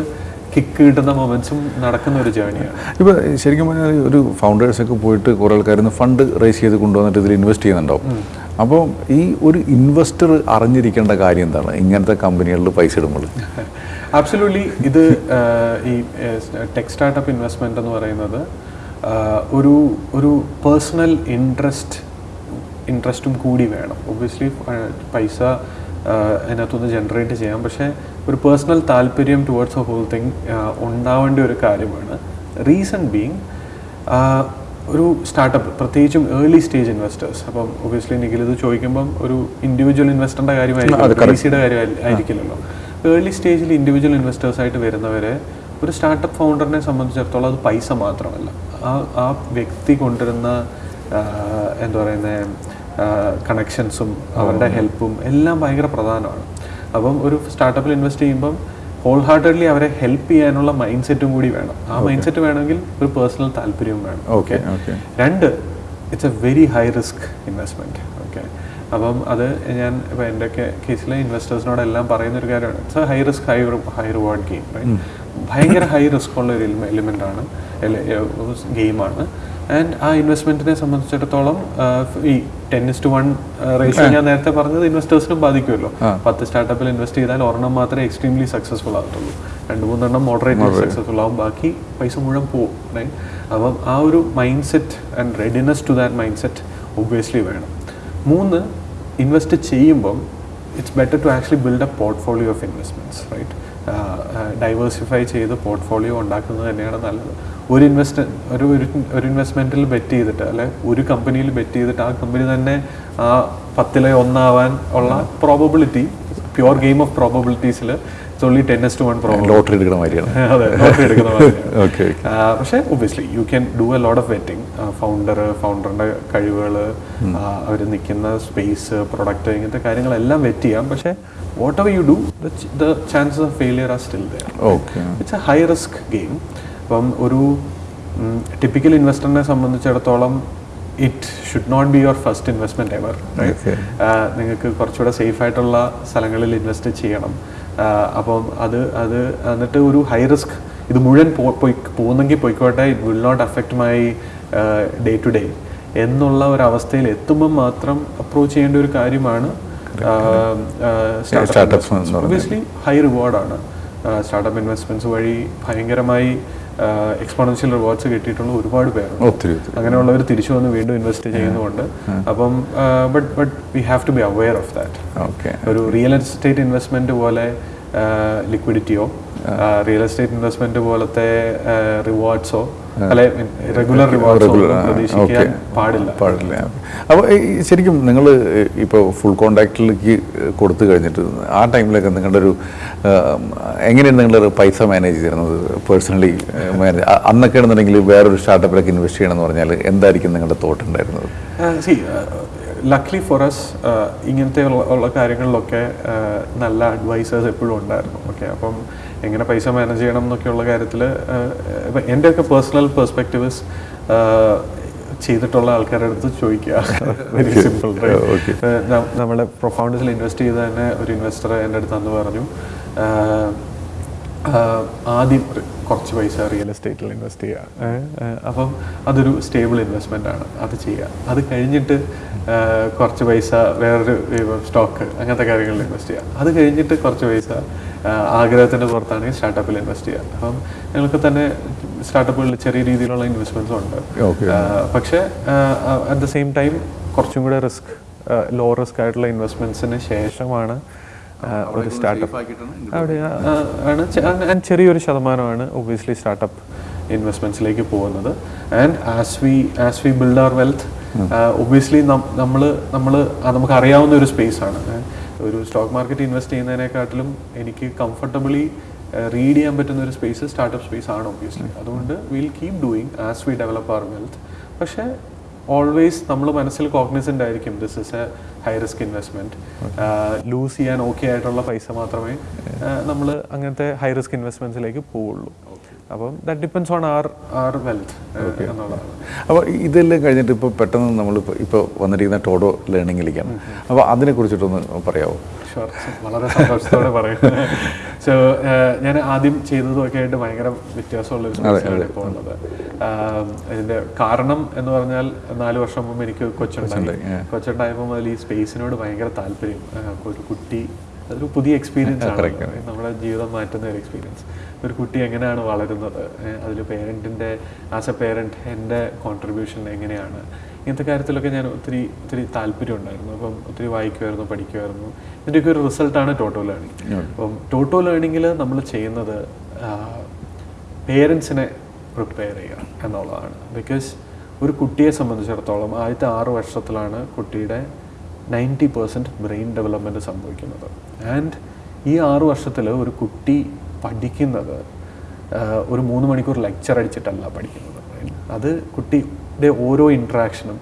കിക്ക് കിട്ടുന്ന മൊമെന്റ്സും നടക്കുന്ന ഒരു ജേണിയാണ് ഇപ്പോൾ ശരിക്കും പറഞ്ഞാൽ ഒരു ഫൗണ്ടേഴ്സൊക്കെ പോയിട്ട് കുറേ ആൾക്കാർ ഫണ്ട് റേസ് ചെയ്ത് കൊണ്ടുവന്നിട്ട് ഇതിൽ ഇൻവെസ്റ്റ് ചെയ്യുന്നുണ്ടാവും. അപ്പോൾ ഈ ഒരു ഇൻവെസ്റ്റർ അറിഞ്ഞിരിക്കേണ്ട കാര്യം എന്താണ്? ഇങ്ങനത്തെ കമ്പനികളിൽ പൈസ ഇടുമ്പോൾ. ആബ്സലൂട്ട്ലി ഇത് ഈ ടെക് സ്റ്റാർട്ടപ്പ് ഇൻവെസ്റ്റ്മെന്റ് എന്ന് പറയുന്നത് ഒരു ഒരു പേഴ്സണൽ ഇൻട്രസ്റ്റ് ഇൻട്രസ്റ്റും കൂടി വേണം. ഒബ്വിയസ്ലി പൈസ അതിനകത്തുനിന്ന് ജനറേറ്റ് ചെയ്യാം. പക്ഷേ ഒരു പേഴ്സണൽ താല്പര്യം ടുവേർഡ്സ് എ ഹോൾ തിങ് ഉണ്ടാവേണ്ട ഒരു കാര്യമാണ്. റീസൺ ബീങ് ഒരു സ്റ്റാർട്ടപ്പ് പ്രത്യേകിച്ചും ഏർലി സ്റ്റേജ് ഇൻവെസ്റ്റേഴ്സ് അപ്പം ഒബിയസ്ലി നിഖിൽ ഇത് ചോദിക്കുമ്പം ഒരു ഇൻഡിവിജ്വൽ ഇൻവെസ്റ്ററിന്റെ കാര്യമായിരിക്കും സിയുടെ കാര്യമായിരിക്കില്ലല്ലോ ഏർലി സ്റ്റേജിൽ ഇൻഡിവിജ്വൽ ഇൻവെസ്റ്റേഴ്സ് ആയിട്ട് വരുന്നവരെ ഒരു സ്റ്റാർട്ടപ്പ് ഫൗണ്ടറിനെ സംബന്ധിച്ചിടത്തോളം അത് പൈസ മാത്രമല്ല. ആ ആ വ്യക്തി കൊണ്ടുവരുന്ന എന്താ പറയുന്നത് കണക്ഷൻസും അവരുടെ ഹെൽപ്പും എല്ലാം ഭയങ്കര പ്രധാനമാണ്. അപ്പം ഒരു സ്റ്റാർട്ടപ്പിൽ ഇൻവെസ്റ്റ് ചെയ്യുമ്പം ഹോൾ ഹാർട്ടഡ്ലി അവരെ ഹെൽപ്പ് ചെയ്യാനുള്ള മൈൻഡ് സെറ്റും കൂടി വേണം. ആ മൈൻഡ് സെറ്റ് വേണമെങ്കിൽ ഒരു പേഴ്സണൽ താല്പര്യവും വേണം. ഓക്കെ രണ്ട് it's a very high risk investment okay അപ്പം അത് ഞാൻ ഇപ്പോൾ എന്റെ കേസിലെ ഇൻവെസ്റ്റേഴ്സിനോടെല്ലാം പറയുന്ന ഒരു കാര്യമാണ് it's a high risk high high reward game ഭയങ്കര ഹൈ റിസ്ക് ഉള്ള ഒരു എലിമെന്റ് ആണ്. ഗെയിമാണ് ആൻഡ് ആ ഇൻവെസ്റ്റ്മെന്റിനെ സംബന്ധിച്ചിടത്തോളം ഈ ten is to one ratio ഞാൻ നേരത്തെ പറഞ്ഞത് ഇൻവെസ്റ്റേഴ്സിനും ബാധിക്കുമല്ലോ. പത്ത് സ്റ്റാർട്ടപ്പിൽ ഇൻവെസ്റ്റ് ചെയ്താൽ ഒരെണ്ണം മാത്രമേ എക്സ്ട്രീംലി സക്സസ്ഫുൾ ആകത്തുള്ളൂ. രണ്ട് മൂന്നെണ്ണം മോഡറേറ്റ് സക്സസ്ഫുൾ ആവും. ബാക്കി പൈസ മുഴുവൻ പോവും. റൈറ്റ് അപ്പം ആ ഒരു mindset and readiness to that mindset obviously വേണം. മൂന്ന് ഇൻവെസ്റ്റ് ചെയ്യുമ്പം it's better to actually build a portfolio of investments right diversify ചെയ്ത് പോർട്ട്ഫോളിയോ ഉണ്ടാക്കുന്നത് തന്നെയാണ് നല്ലത്. ഒരു ഇൻവെസ്റ്റ് ഒരു ഒരു- ഇൻവെസ്റ്റ്മെന്റിൽ ബെറ്റ് ചെയ്തിട്ട് അല്ലെ ഒരു കമ്പനിയിൽ ബെറ്റ് ചെയ്തിട്ട് ആ കമ്പനി തന്നെ ആ പത്തിലെ ഒന്നാവാൻ ഉള്ള probability pure game of പ്രോബബിലിറ്റീസിൽ it's ten is to one problem lottery എടുക്കുന്ന മാതിരിയാണ്. അതെ ലോട്ടറി എടുക്കുന്ന. ഓക്കെ പക്ഷേ obviously you can do a lot of vetting founder ഫൗണ്ടറിന്റെ കഴിവുകൾ അവർ നിൽക്കുന്ന സ്പേസ് പ്രൊഡക്റ്റ് ഇങ്ങനത്തെ കാര്യങ്ങളെല്ലാം വെറ്റ് ചെയ്യാം. പക്ഷെ whatever you do the chances of failure are still there okay it's a high risk game അപ്പം ഒരു ടിപ്പിക്കൽ ഇൻവെസ്റ്ററിനെ സംബന്ധിച്ചിടത്തോളം it should not be your first investment ever. നിങ്ങൾക്ക് കുറച്ചുകൂടെ സേഫ് ആയിട്ടുള്ള സ്ഥലങ്ങളിൽ ഇൻവെസ്റ്റ് ചെയ്യണം. അപ്പം അത് അത് എന്നിട്ട് ഒരു ഹൈ റിസ്ക് ഇത് മുഴുവൻ പോയി പോകുന്നെങ്കിൽ പോയിക്കോട്ടെ it will not affect my day to day എന്നുള്ള ഒരു അവസ്ഥയിൽ എത്തുമ്പം മാത്രം അപ്രോച്ച് ചെയ്യേണ്ട ഒരു കാര്യമാണ്. ഒബ്വിയസ്ലി ഹൈ റിവാർഡാണ് സ്റ്റാർട്ടപ്പ് ഇൻവെസ്റ്റ്മെന്റ്സ് വഴി ഭയങ്കരമായി എക്സ്പോണൻഷ്യൽ റിവാർഡ്സ് കിട്ടിയിട്ടുള്ള ഒരുപാട് പേരുണ്ട് ഒത്തിരി അങ്ങനെയുള്ളവർ തിരിച്ചു വന്ന് വീണ്ടും ഇൻവെസ്റ്റ് ചെയ്യുന്നുണ്ട്. അപ്പം but but we have to be aware of that okay ഒരു റിയൽ എസ്റ്റേറ്റ് ഇൻവെസ്റ്റ്മെന്റ് പോലെ ലിക്വിഡിറ്റിയോ റിയൽ എസ്റ്റേറ്റ് ഇൻവെസ്റ്റ്മെന്റ് പോലത്തെ റിവാർഡ്സോ റെഗുലർ പാടില്ല. പാടില്ല. അപ്പോൾ ശരിക്കും നിങ്ങൾ ഇപ്പോൾ ഫുൾ കോണ്ടാക്റ്റിലേക്ക് കൊടുത്തു കഴിഞ്ഞിട്ട് ആ ടൈമിലൊക്കെ നിങ്ങളുടെ ഒരു എങ്ങനെയാണ് നിങ്ങൾ പൈസ മാനേജ് ചെയ്യുന്നത്? പേഴ്സണലി മാനേജ് അന്നൊക്കെ ആണെന്നുണ്ടെങ്കിൽ വേറൊരു സ്റ്റാർട്ടപ്പിലൊക്കെ ഇൻവെസ്റ്റ് ചെയ്യണമെന്ന് പറഞ്ഞാൽ എന്തായിരിക്കും നിങ്ങളുടെ തോട്ട് ഉണ്ടായിരുന്നത്? ലക്ലി ഫോർ അസ് ഇങ്ങനത്തെ ഉള്ള കാര്യങ്ങളിലൊക്കെ നല്ല അഡ്വൈസേഴ്സ് എപ്പോഴും ഉണ്ടായിരുന്നു. ഓക്കെ അപ്പം എങ്ങനെ പൈസ മാനേജ് ചെയ്യണം എന്നൊക്കെയുള്ള കാര്യത്തിൽ ഇപ്പം എന്റെയൊക്കെ പേഴ്സണൽ പെർസ്പെക്റ്റീവ്സ് ചെയ്തിട്ടുള്ള ആൾക്കാരുടെ അടുത്ത് ചോദിക്കുക. വെരി സിമ്പിൾ നമ്മുടെ പ്രൊഫൗണ്ടസിൽ ഇൻവെസ്റ്റ് ചെയ്ത തന്നെ ഒരു ഇൻവെസ്റ്റർ എന്റെ അടുത്ത് അന്ന് പറഞ്ഞു ആദ്യം കുറച്ച് പൈസ റിയൽ എസ്റ്റേറ്റിൽ ഇൻവെസ്റ്റ് ചെയ്യുക. അപ്പം അതൊരു സ്റ്റേബിൾ ഇൻവെസ്റ്റ്മെന്റ് ആണ്. അത് ചെയ്യുക. അത് കഴിഞ്ഞിട്ട് കുറച്ച് പൈസ വേറൊരു സ്റ്റോക്ക് അങ്ങനത്തെ കാര്യങ്ങളിൽ ഇൻവെസ്റ്റ് ചെയ്യുക അത് കഴിഞ്ഞിട്ട് കുറച്ച് പൈസ ആഗ്രഹത്തിന്റെ പുറത്താണെങ്കിൽ സ്റ്റാർട്ടപ്പിൽ ഇൻവെസ്റ്റ് ചെയ്യുക അപ്പം ഞങ്ങൾക്ക് തന്നെ സ്റ്റാർട്ടപ്പുകളിൽ ചെറിയ രീതിയിലുള്ള ഇൻവെസ്റ്റ്മെന്റ്സ് ഉണ്ട്. പക്ഷേ അറ്റ് ദ സെയിം ടൈം കുറച്ചും കൂടെ റിസ്ക് ലോ റിസ്ക് ആയിട്ടുള്ള ഇൻവെസ്റ്റ്മെന്റ്സിന് ശേഷമാണ് ഒരു സ്റ്റാർട്ടപ്പ് അവിടെ ആണ്. ചെറിയൊരു ശതമാനമാണ് ഒബ്വിയസ്ലി സ്റ്റാർട്ടപ്പ് ഇൻവെസ്റ്റ്മെന്റ്സിലേക്ക് പോകുന്നത്. And as we as we build our wealth obviously നമ്മൾ നമ്മൾ നമുക്ക് അറിയാവുന്ന ഒരു സ്പേസ് ആണ്. ഒരു സ്റ്റോക്ക് മാർക്കറ്റ് ഇൻവെസ്റ്റ് ചെയ്യുന്നതിനെക്കാട്ടിലും എനിക്ക് കംഫർട്ടബിളി റീഡ് ചെയ്യാൻ പറ്റുന്ന ഒരു സ്പേസ് സ്റ്റാർട്ടപ്പ് സ്പേസ് ആണ് ഒബ്വിയസ്ലി അതുകൊണ്ട് will keep doing as we develop our wealth പക്ഷേ ഓൾവേസ് നമ്മൾ മനസ്സിൽ കോഗ്നിസന്റ് ആയിരിക്കും this is a high risk investment lose ചെയ്യാൻ ഓക്കെ ആയിട്ടുള്ള പൈസ മാത്രമേ നമ്മൾ അങ്ങനത്തെ ഹൈ റിസ്ക് ഇൻവെസ്റ്റ്മെന്റ്സിലേക്ക് പോവുള്ളൂ. അപ്പം that depends on our our wealth എന്നുള്ളതാണ്. അപ്പോൾ ഇതെല്ലാം കഴിഞ്ഞിട്ട് ഇപ്പോൾ പെട്ടെന്ന് നമ്മൾ ഇപ്പോൾ വന്നിരിക്കുന്ന ടോഡോ ലേണിങ്ങിലേക്കാണ് അപ്പോൾ അതിനെ കുറിച്ചിട്ടൊന്ന് പറയാമോ ഷുവർ വളരെ സന്തോഷത്തോടെ പറയും. സോ ഞാൻ ആദ്യം ചെയ്തതൊക്കെ ആയിട്ട് ഭയങ്കര വ്യത്യാസമുള്ള ഒരു സ്പേസിലാണ് ഇപ്പോൾ ഉള്ളത്. ഇതിന്റെ കാരണം എന്ന് പറഞ്ഞാൽ നാല് വർഷം മുമ്പ് എനിക്ക് കൊച്ചുണ്ടായി. കൊച്ചുണ്ടായപ്പോൾ മുതൽ ഈ സ്പേസിനോട് ഭയങ്കര താല്പര്യം. ഒരു കുട്ടി അതൊരു പുതിയ എക്സ്പീരിയൻസ് ആണ് നമ്മുടെ ജീവിതം മാറ്റുന്ന ഒരു എക്സ്പീരിയൻസ് ഒരു കുട്ടി എങ്ങനെയാണ് വളരുന്നത്? അതിൽ പേരന്റിന്റെ ആസ് എ പേരന്റ് എന്റെ കോൺട്രിബ്യൂഷൻ എങ്ങനെയാണ്? ഇങ്ങനത്തെ കാര്യത്തിലൊക്കെ ഞാൻ ഒത്തിരി ഒത്തിരി താല്പര്യം ഉണ്ടായിരുന്നു. അപ്പം ഒത്തിരി വായിക്കുമായിരുന്നു പഠിക്കുമായിരുന്നു. ഇതിന്റെയൊക്കെ ഒരു റിസൾട്ടാണ് ടോട്ടോ ലേണിംഗ് അപ്പം ടോട്ടോ ലേണിങ്ങിൽ നമ്മൾ ചെയ്യുന്നത് പേരൻസിനെ പ്രിപ്പയർ ചെയ്യുക എന്നുള്ളതാണ്. ബിക്കോസ് ഒരു കുട്ടിയെ സംബന്ധിച്ചിടത്തോളം ആദ്യത്തെ ആറ് വർഷത്തിലാണ് കുട്ടിയുടെ നയന്റി പെർസെന്റ് ബ്രെയിൻ ഡെവലപ്മെന്റ് സംഭവിക്കുന്നത്. ആൻഡ് ഈ ആറ് വർഷത്തിൽ ഒരു കുട്ടി പഠിക്കുന്നത് ഒരു മൂന്ന് മണിക്കൂർ ലെക്ചർ അടിച്ചിട്ടല്ല പഠിക്കുന്നത്. അത് കുട്ടിയുടെ ഓരോ ഇൻട്രാക്ഷനും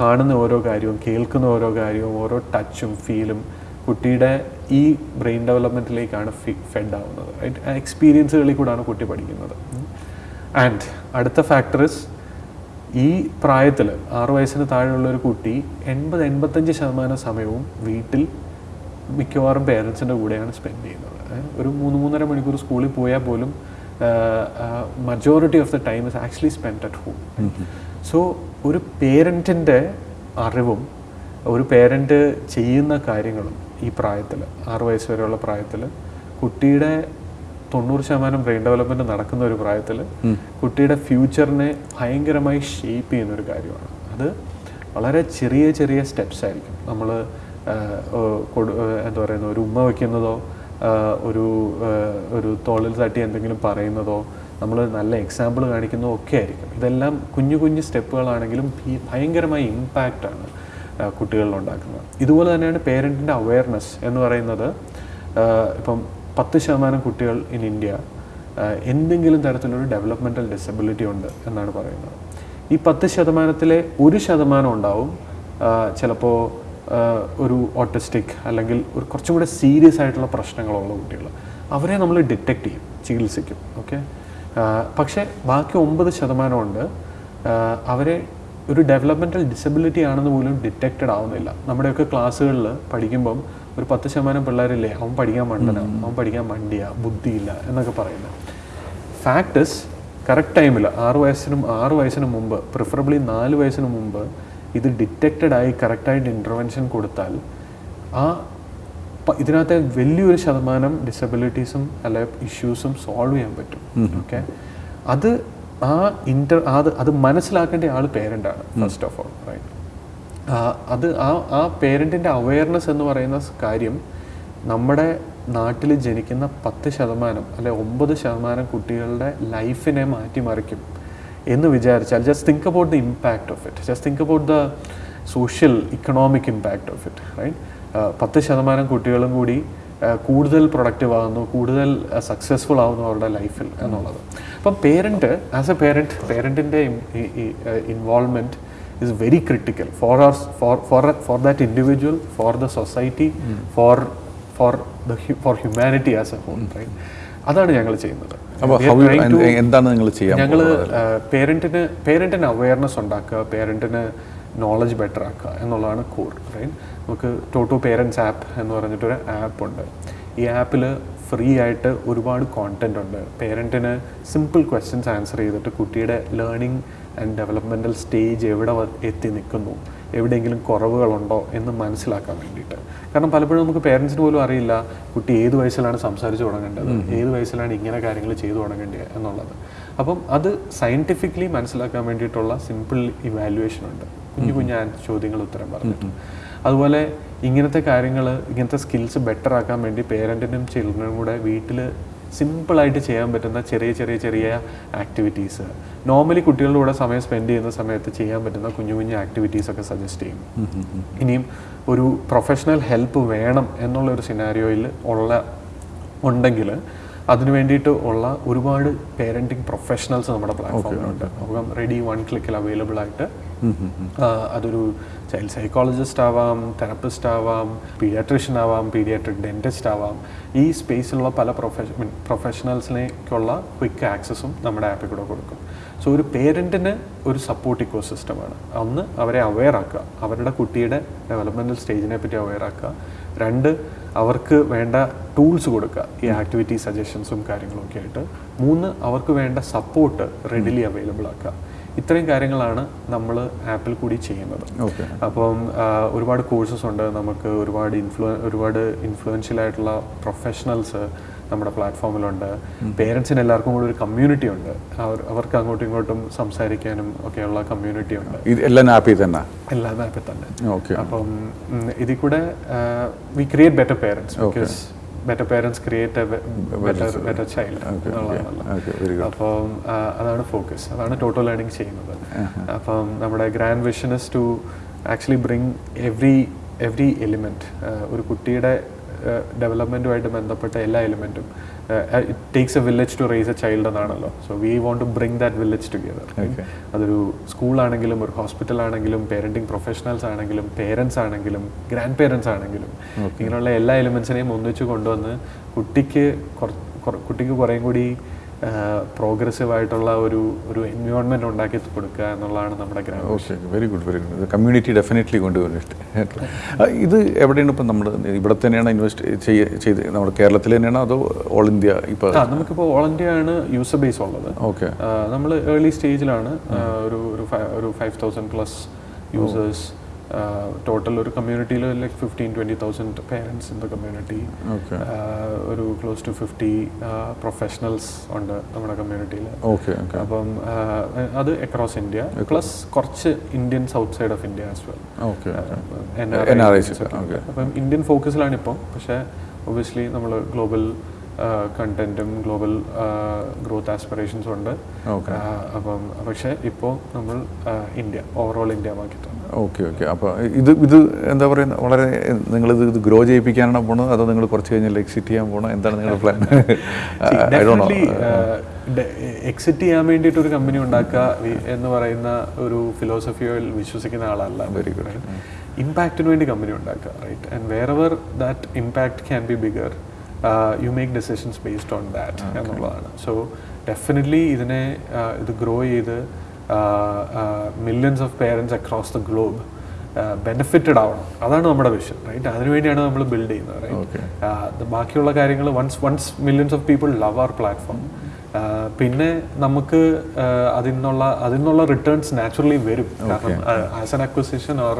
കാണുന്ന ഓരോ കാര്യവും കേൾക്കുന്ന ഓരോ കാര്യവും ഓരോ ടച്ചും ഫീലും കുട്ടിയുടെ ഈ ബ്രെയിൻ ഡെവലപ്മെന്റിലേക്കാണ് ഫി ഫെഡ് ആവുന്നത്. റൈറ്റ് എക്സ്പീരിയൻസുകളിൽ കൂടാണ് കുട്ടി പഠിക്കുന്നത്. ആൻഡ് അടുത്ത ഫാക്ടറിസ് ഈ പ്രായത്തിൽ ആറു വയസ്സിന് താഴെയുള്ള ഒരു കുട്ടി എൺപത് എൺപത്തഞ്ച് ശതമാനം സമയവും വീട്ടിൽ മിക്കവാറും പേരൻസിന്റെ കൂടെയാണ് സ്പെൻഡ് ചെയ്യുന്നത്. ഒരു മൂന്ന് മൂന്നര മണിക്കൂർ സ്കൂളിൽ പോയാൽ പോലും majority of the time is actually spend at home so ഒരു പേരന്റിന്റെ അറിവും ഒരു പേരന്റ് ചെയ്യുന്ന കാര്യങ്ങളും ഈ പ്രായത്തിൽ ആറു വയസ്സ് വരെയുള്ള പ്രായത്തിൽ കുട്ടിയുടെ തൊണ്ണൂറ് ശതമാനം ബ്രെയിൻ ഡെവലപ്മെന്റ് നടക്കുന്ന ഒരു പ്രായത്തിൽ കുട്ടിയുടെ ഫ്യൂച്ചറിനെ ഭയങ്കരമായി ഷേപ്പ് ചെയ്യുന്ന ഒരു കാര്യമാണ്. അത് വളരെ ചെറിയ ചെറിയ സ്റ്റെപ്സ് ആയിരിക്കും. നമ്മൾ എന്താ പറയുന്ന ഒരു ഉമ്മ വയ്ക്കുന്നതോ ഒരു ഒരു തോളിൽ തട്ടി എന്തെങ്കിലും പറയുന്നതോ നമ്മൾ നല്ല എക്സാമ്പിൾ കാണിക്കുന്നതോ ഒക്കെ ആയിരിക്കും. ഇതെല്ലാം കുഞ്ഞു കുഞ്ഞു സ്റ്റെപ്പുകളാണെങ്കിലും ഭയങ്കരമായ ഇമ്പാക്റ്റാണ് കുട്ടികളിൽ ഉണ്ടാക്കുന്നത്. ഇതുപോലെ തന്നെയാണ് പേരന്റിന്റെ അവയർനെസ് എന്ന് പറയുന്നത്. ഇപ്പം പത്ത് ശതമാനം കുട്ടികൾ ഇൻ ഇന്ത്യ എന്തെങ്കിലും തരത്തിലൊരു ഡെവലപ്മെന്റൽ ഡിസബിലിറ്റി ഉണ്ട് എന്നാണ് പറയുന്നത്. ഈ പത്ത് ശതമാനത്തിലെ ഒരു ശതമാനം ഉണ്ടാവും. ചിലപ്പോൾ ഒരു ഓട്ടിസ്റ്റിക് അല്ലെങ്കിൽ ഒരു കുറച്ചും കൂടെ സീരിയസ് ആയിട്ടുള്ള പ്രശ്നങ്ങളുള്ള കുട്ടികൾ. അവരെ നമ്മൾ ഡിറ്റക്ട് ചെയ്യും ചികിത്സിക്കും ഓക്കെ പക്ഷേ ബാക്കി ഒമ്പത് ശതമാനമുണ്ട് അവരെ ഒരു ഡെവലപ്മെന്റൽ ഡിസബിലിറ്റി ആണെന്ന് പോലും ഡിറ്റക്റ്റഡ് ആവുന്നില്ല. നമ്മുടെയൊക്കെ ക്ലാസ്സുകളിൽ പഠിക്കുമ്പം ഒരു പത്ത് ശതമാനം പിള്ളേരില്ലേ അവൻ പഠിക്കാൻ മണ്ടന അവൻ പഠിക്കാൻ മണ്ടിയ ബുദ്ധിയില്ല എന്നൊക്കെ പറയുന്നത്. ഫാക്ടസ് കറക്റ്റ് ടൈമിൽ ആറ് വയസ്സിനും ആറ് വയസ്സിന് മുമ്പ് പ്രിഫറബിളി നാല് വയസ്സിന് മുമ്പ് ഇത് ഡിറ്റക്റ്റഡ് ആയി കറക്റ്റായിട്ട് ഇന്റർവെൻഷൻ കൊടുത്താൽ ആ ഇതിനകത്തെ വലിയൊരു ശതമാനം ഡിസബിലിറ്റീസും അല്ലെ ഇഷ്യൂസും സോൾവ് ചെയ്യാൻ പറ്റും. ഓക്കെ അത് ആ ഇന്റർ അത് അത് മനസ്സിലാക്കേണ്ട ആൾ പേരന്റാണ് ഫസ്റ്റ് ഓഫ് ഓൾ റൈറ്റ് അത് ആ ആ പേരന്റിന്റെ അവയർനെസ് എന്ന് പറയുന്ന കാര്യം നമ്മുടെ നാട്ടിൽ ജനിക്കുന്ന പത്ത് ശതമാനം അല്ലെ ഒമ്പത് ശതമാനം കുട്ടികളുടെ ലൈഫിനെ മാറ്റിമറിക്കും. എന്ന് വിചാരിച്ചാൽ just think about the impact of it just think about the social economic impact of it right പത്ത് ശതമാനം കുട്ടികളും കൂടി കൂടുതൽ പ്രൊഡക്റ്റീവ് ആകുന്നു കൂടുതൽ സക്സസ്ഫുൾ ആകുന്നു അവരുടെ ലൈഫിൽ എന്നുള്ളത്. അപ്പം parent as a parent പേരന്റിന്റെ involvement is very critical for our for for for that individual for the society for for the for humanity as a whole right അതാണ് ഞങ്ങൾ ചെയ്യുന്നത്. എന്താണ് നിങ്ങൾ ഞങ്ങൾ പേരന്റിന് പേരന്റിന് അവയർനെസ് ഉണ്ടാക്കുക പേരന്റിന് നോളജ് ബെറ്റർ ആക്കുക എന്നുള്ളതാണ് കോർ റൈറ്റ് നമുക്ക് ടോട്ടോ പേരൻസ് ആപ്പ് എന്ന് പറഞ്ഞിട്ടൊരു ആപ്പ് ഉണ്ട്. ഈ ആപ്പിൽ ഫ്രീ ആയിട്ട് ഒരുപാട് കോണ്ടന്റ് ഉണ്ട്. പേരന്റിന് സിമ്പിൾ ക്വസ്റ്റ്യൻസ് ആൻസർ ചെയ്തിട്ട് കുട്ടിയുടെ ലേണിംഗ് ആൻഡ് ഡെവലപ്മെന്റൽ സ്റ്റേജ് എവിടെ എത്തി നിൽക്കുന്നു. എവിടെയെങ്കിലും കുറവുകളുണ്ടോ എന്ന് മനസ്സിലാക്കാൻ വേണ്ടിയിട്ട്. കാരണം പലപ്പോഴും നമുക്ക് പേരൻസിന് പോലും അറിയില്ല കുട്ടി ഏത് വയസ്സിലാണ് സംസാരിച്ച് തുടങ്ങേണ്ടത് ഏത് വയസ്സിലാണ് ഇങ്ങനെ കാര്യങ്ങൾ ചെയ്തു തുടങ്ങേണ്ടത് എന്നുള്ളത്. അപ്പം അത് സയന്റിഫിക്കലി മനസ്സിലാക്കാൻ വേണ്ടിയിട്ടുള്ള സിമ്പിൾ ഇവാലുവേഷൻ ഉണ്ട്. കുഞ്ഞു കുഞ്ഞു ചോദ്യങ്ങൾ ഉത്തരം പറഞ്ഞിട്ട്. അതുപോലെ ഇങ്ങനത്തെ കാര്യങ്ങൾ ഇങ്ങനത്തെ സ്കിൽസ് ബെറ്റർ ആക്കാൻ വേണ്ടി പേരന്റിനും ചിൽഡ്രനും കൂടെ വീട്ടിൽ സിമ്പിളായിട്ട് ചെയ്യാൻ പറ്റുന്ന ചെറിയ ചെറിയ ചെറിയ ആക്ടിവിറ്റീസ്. നോർമലി കുട്ടികളുടെ കൂടെ സമയം സ്പെൻഡ് ചെയ്യുന്ന സമയത്ത് ചെയ്യാൻ പറ്റുന്ന കുഞ്ഞു കുഞ്ഞു ആക്ടിവിറ്റീസ് ഒക്കെ സജസ്റ്റ് ചെയ്യും. ഇനിയും ഒരു പ്രൊഫഷണൽ ഹെൽപ്പ് വേണം എന്നുള്ള ഒരു സിനാരിയോയിൽ ഉള്ള ഉണ്ടെങ്കിൽ അതിന് വേണ്ടിയിട്ട് ഉള്ള ഒരുപാട് പേരന്റിങ് പ്രൊഫഷണൽസ് നമ്മുടെ പ്ലാറ്റ്ഫോമിലുണ്ട് അപ്പം റെഡി വൺ ക്ലിക്കിൽ അവൈലബിൾ ആയിട്ട് അതൊരു ചൈൽഡ് സൈക്കോളജിസ്റ്റ് ആവാം തെറപ്പിസ്റ്റ് ആവാം പീഡിയാട്രിഷ്യൻ ആവാം പീഡിയാട്രിക് ഡെന്റിസ്റ്റ് ആവാം. ഈ സ്പേസിലുള്ള പല പ്രൊഫഷ പ്രൊഫഷണൽസിലേക്കുള്ള ക്വിക്ക് ആക്സസും നമ്മുടെ ആപ്പിൽ കൂടെ കൊടുക്കും. സോ ഒരു പേരന്റിന് ഒരു സപ്പോർട്ട് ഇക്കോ സിസ്റ്റമാണ് ഒന്ന് അവരെ അവെയർ ആക്കുക. അവരുടെ കുട്ടിയുടെ ഡെവലപ്മെന്റൽ സ്റ്റേജിനെ പറ്റി അവെയർ ആക്കുക. രണ്ട് അവർക്ക് വേണ്ട ടൂൾസ് കൊടുക്കുക. ഈ ആക്ടിവിറ്റി സജഷൻസും കാര്യങ്ങളൊക്കെ ആയിട്ട്. മൂന്ന് അവർക്ക് വേണ്ട സപ്പോർട്ട് റെഡിലി അവൈലബിൾ ആക്കുക. ഇത്രയും കാര്യങ്ങളാണ് നമ്മൾ ആപ്പിൽ കൂടി ചെയ്യുന്നത്. അപ്പം ഒരുപാട് കോഴ്സസ് ഉണ്ട്. നമുക്ക് ഒരുപാട് ഇൻഫ്ലു ഒരുപാട് ഇൻഫ്ലുവൻഷ്യൽ ആയിട്ടുള്ള പ്രൊഫഷണൽസ് നമ്മുടെ പ്ലാറ്റ്ഫോമിലുണ്ട്. പേരൻസിന് എല്ലാവർക്കും കൂടി ഒരു കമ്മ്യൂണിറ്റി ഉണ്ട്. അവർ അവർക്ക് അങ്ങോട്ടും ഇങ്ങോട്ടും സംസാരിക്കാനും ഒക്കെയുള്ള കമ്മ്യൂണിറ്റി ഉണ്ട്. എല്ലാം ആപ്പിൽ തന്നെ? എല്ലാം ആപ്പിൽ തന്നെ. അപ്പം ഇതിൽ കൂടെ we create better parents because better parents create a better better child എന്നുള്ളതാണല്ലോ അപ്പം അതാണ് ഫോക്കസ് അതാണ് ടോട്ടൽ ലേണിംഗ് ചെയ്യുന്നത്. അപ്പം നമ്മുടെ grand vision is to actually bring every every element ഒരു കുട്ടിയുടെ ഡെവലപ്മെന്റുമായിട്ട് ബന്ധപ്പെട്ട എല്ലാ എലിമെന്റും it takes a village to raise a child എന്നാണല്ലോ. So we want to bring that village together അതൊരു സ്കൂളാണെങ്കിലും ഒരു ഹോസ്പിറ്റൽ ആണെങ്കിലും പേരന്റിങ് പ്രൊഫഷണൽസ് ആണെങ്കിലും പേരൻസ് ആണെങ്കിലും ഗ്രാൻഡ് പേരൻസ് ആണെങ്കിലും ഇങ്ങനെയുള്ള എല്ലാ എലിമെൻസിനെയും ഒന്നിച്ച് കൊണ്ടുവന്ന് കുട്ടിക്ക് കുറ- കുറ- കുട്ടിക്ക് കുറേയും കൂടി പ്രോഗ്രസീവ് ആയിട്ടുള്ള ഒരു ഒരു എൻവയോൺമെന്റ് ഉണ്ടാക്കി കൊടുക്കുക എന്നുള്ളതാണ് നമ്മുടെ ഗ്രാമം. Okay very good very good community definitely കൊണ്ടുവരുന്നുണ്ട് ഇത് എവിടെയാണ് ഇപ്പം നമ്മൾ ഇവിടെ തന്നെയാണ് ഇൻവെസ്റ്റ് ചെയ്ത് നമ്മുടെ കേരളത്തിൽ തന്നെയാണ് അതോ ഓൾ ഇന്ത്യ ഇപ്പോൾ നമുക്കിപ്പോൾ ഓൾ ഇന്ത്യ ആണ് യൂസർ ബേസ് ഉള്ളത്. ഓക്കെ നമ്മൾ ഏർലി സ്റ്റേജിലാണ് ഒരു ഒരു five thousand plus users total ഒരു കമ്മ്യൂണിറ്റിയിൽ like fifteen twenty thousand parents in the community ഒരു ക്ലോസ് ടു ഫിഫ്റ്റി പ്രൊഫഷണൽസ് ഉണ്ട് നമ്മുടെ കമ്മ്യൂണിറ്റിയിൽ അപ്പം അത് അക്രോസ് ഇന്ത്യ പ്ലസ് കുറച്ച് Indians outside of India as well അപ്പം ഇന്ത്യൻ ഫോക്കസിലാണ് ഇപ്പം. പക്ഷേ ഒബിയസ്ലി നമ്മൾ ഗ്ലോബൽ കണ്ടന്റും ഗ്ലോബൽ ഗ്രോത്ത് ആസ്പിറേഷൻസും ഉണ്ട്. അപ്പം പക്ഷേ ഇപ്പോൾ നമ്മൾ ഇന്ത്യ ഓവറോൾ ഇന്ത്യ മാർക്കറ്റാണ് ഓക്കെ ഓക്കെ. അപ്പോൾ ഇത് ഇത് എന്താ പറയുക വളരെ നിങ്ങളിത് ഇത് ഗ്രോ ചെയ്യിപ്പിക്കാനാണ് പോണത്? അതോ നിങ്ങൾ കുറച്ച് കഴിഞ്ഞാൽ എക്സിറ്റ് ചെയ്യാൻ പോകണം എന്താണ് നിങ്ങളുടെ plan I do know exit ചെയ്യാൻ വേണ്ടിയിട്ട് ഒരു കമ്പനി ഉണ്ടാക്കുക എന്ന് പറയുന്ന ഒരു ഫിലോസഫിയിൽ വിശ്വസിക്കുന്ന ആളല്ല. വെരി ഗുഡ് ഇമ്പാക്റ്റിന് വേണ്ടി കമ്പനി ഉണ്ടാക്കുക right and wherever that impact can be bigger you make decisions based on that എന്നുള്ളതാണ്. സോ ഡെഫിനറ്റ്ലി ഇതിനെ ആ, ഇത് ഗ്രോ ചെയ്ത് millions of parents across the globe benefited ആവണം. അതാണ് നമ്മുടെ വിഷൻ റൈറ്റ് അതിനുവേണ്ടിയാണ് നമ്മൾ ബിൽഡ് ചെയ്യുന്നത്. റൈറ്റ് ബാക്കിയുള്ള കാര്യങ്ങൾ once once millions of people love our platform പിന്നെ നമുക്ക് അതിൽ നിന്നുള്ള അതിൽ നിന്നുള്ള റിട്ടേൺസ് നാച്ചുറലി വരും കാരണം as an acquisition or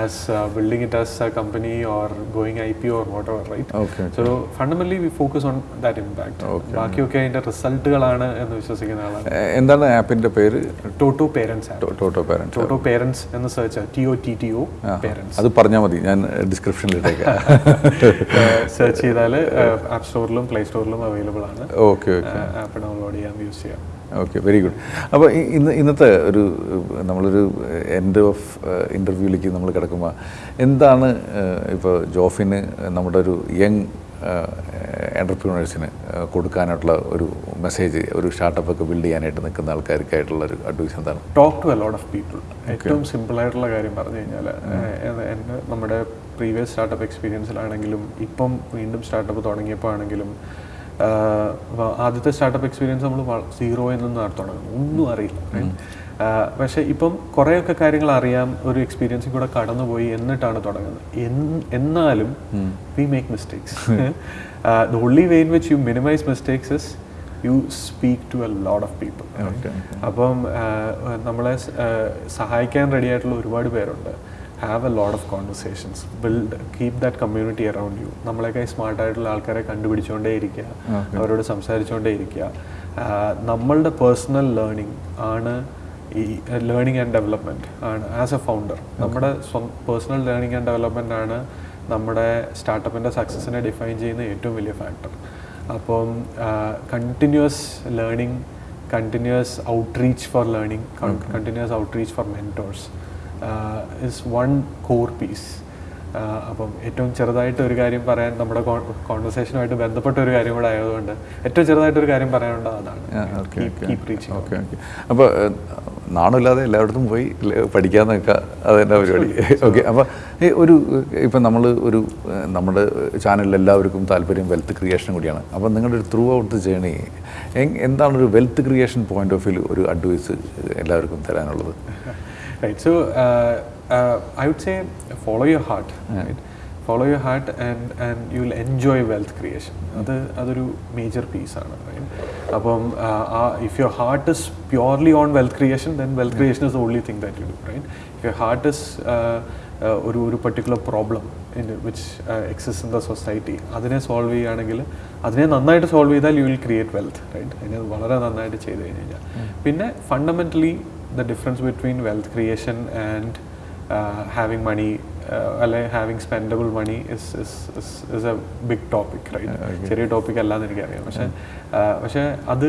as building it as a company or going I P or whatever right okay so fundamentally we focus on that impact ബാക്കിയൊക്കെ അതിന്റെ റിസൾട്ടുകളാണ് എന്ന് വിശ്വസിക്കുന്ന ആളാണ്. എന്താണ് ആപ്പിന്റെ പേര്? Toto parents Toto parents Totto parents എന്ന് search T O T T O parents അത് പറഞ്ഞാൽ മതി. ഞാൻ ഡിസ്ക്രിപ്ഷനിൽ ഇട്ടേക്കാം സെർച്ച് ചെയ്താൽ ആപ്പ് സ്റ്റോറിലും പ്ലേ സ്റ്റോറിലും അവൈലബിൾ ആണ്. ഓക്കെ ആപ്പ് ഡൗൺലോഡ് ചെയ്യാം യൂസ് ചെയ്യാം. ഓക്കെ വെരി ഗുഡ് അപ്പോൾ ഇന്ന് ഇന്നത്തെ ഒരു നമ്മളൊരു എൻഡ് ഓഫ് ഇന്റർവ്യൂവിലേക്ക് നമ്മൾ കിടക്കുമ്പോൾ എന്താണ് ഇപ്പോൾ ജോഫിന് നമ്മുടെ ഒരു യങ് എന്റർപ്രീനേഴ്സിന് കൊടുക്കാനായിട്ടുള്ള ഒരു മെസ്സേജ് ഒരു സ്റ്റാർട്ടപ്പ് ഒക്കെ ബിൽഡ് ചെയ്യാനായിട്ട് നിൽക്കുന്ന ആൾക്കാർക്കായിട്ടുള്ള ഒരു അഡ്വൈസ് എന്താണ്? Talk to a lot of people ഏറ്റവും സിമ്പിൾ ആയിട്ടുള്ള കാര്യം പറഞ്ഞു കഴിഞ്ഞാൽ എന്റെ നമ്മുടെ പ്രീവിയസ് സ്റ്റാർട്ടപ്പ് എക്സ്പീരിയൻസിലാണെങ്കിലും ഇപ്പം വീണ്ടും സ്റ്റാർട്ടപ്പ് തുടങ്ങിയപ്പോൾ ആണെങ്കിലും ആദ്യത്തെ സ്റ്റാർട്ടപ്പ് എക്സ്പീരിയൻസ് നമ്മൾ സീറോയിൽ നിന്ന് നടത്തണം ഒന്നും അറിയില്ല? പക്ഷേ ഇപ്പം കുറേയൊക്കെ കാര്യങ്ങൾ അറിയാം ഒരു എക്സ്പീരിയൻസിൽ കൂടെ കടന്നുപോയി എന്നിട്ടാണ് തുടങ്ങുന്നത്. എന്നാലും we make mistakes the only way in which you minimize mistakes is you speak to a lot of people അപ്പം നമ്മളെ സഹായിക്കാൻ റെഡി ആയിട്ടുള്ള ഒരുപാട് പേരുണ്ട്. Have a lot of conversations build keep that community around you നമ്മളെയൊക്കെ smart ആയിട്ടുള്ള ആൾക്കാരെ കണ്ടുപിടിച്ചുകൊണ്ടേ ഇരിക്കുക. അവരോട് സംസാരിച്ചുകൊണ്ടേ ഇരിക്കുക. നമ്മളുടെ പേഴ്സണൽ ലേണിംഗ് ആണ് ഈ ലേണിംഗ് ആൻഡ് ഡെവലപ്മെന്റ് ആണ് ആസ് എ ഫൗണ്ടർ നമ്മുടെ പേഴ്സണൽ ലേണിംഗ് ആൻഡ് ഡെവലപ്മെന്റ് ആണ് നമ്മുടെ സ്റ്റാർട്ടപ്പിന്റെ സക്സസിനെ ഡിഫൈൻ ചെയ്യുന്ന ഏറ്റവും വലിയ ഫാക്ടർ അപ്പം continuous learning continuous outreach for learning continuous outreach for mentors is one core piece അപ്പം ഏറ്റവും ചെറുതായിട്ട് ഒരു കാര്യം പറയാൻ നമ്മുടെ കോൺവെർസേഷനുമായിട്ട് ബന്ധപ്പെട്ട ഒരു കാര്യം കൂടെ ആയതുകൊണ്ട് ഏറ്റവും ചെറുതായിട്ട് ഒരു കാര്യം പറയാനുണ്ട് അതാണ്. ഓക്കെ അപ്പോൾ നാണില്ലാതെ എല്ലായിടത്തും പോയി പഠിക്കാൻ നിൽക്കുക അതെന്റെ പരിപാടി? ഓക്കെ അപ്പോൾ ഈ ഒരു ഇപ്പം നമ്മൾ ഒരു നമ്മുടെ ചാനലിൽ എല്ലാവർക്കും താല്പര്യം വെൽത്ത് ക്രിയേഷൻ കൂടിയാണ്. അപ്പോൾ നിങ്ങളുടെ ഒരു ത്രൂ ഔട്ട് ദ ജേണി എന്താണ് ഒരു wealth creation point of view ഒരു അഡ്വൈസ് എല്ലാവർക്കും തരാനുള്ളത്? Right so uh, uh, i would say follow your heart right? Follow your heart and and you will enjoy wealth creation. അത് അതൊരു major പീസാണ് അപ്പം ആ if your heart is purely on wealth creation then wealth creation is only thing that you do right if your heart is ഒരു ഒരു particular problem in which exist in the society അതിനെ solve ചെയ്യുകയാണെങ്കിൽ അതിനെ നന്നായിട്ട് solve ചെയ്താൽ you will create wealth right അതിനെ വളരെ നന്നായിട്ട് ചെയ്ത് കഴിഞ്ഞ് കഴിഞ്ഞാൽ പിന്നെ fundamentally the difference between wealth creation and uh, having money uh, അല്ലെ having spendable money is is is a big topic right ചെറിയ ടോപ്പിക് അല്ലാന്ന് എനിക്കറിയാം. പക്ഷേ പക്ഷേ അത്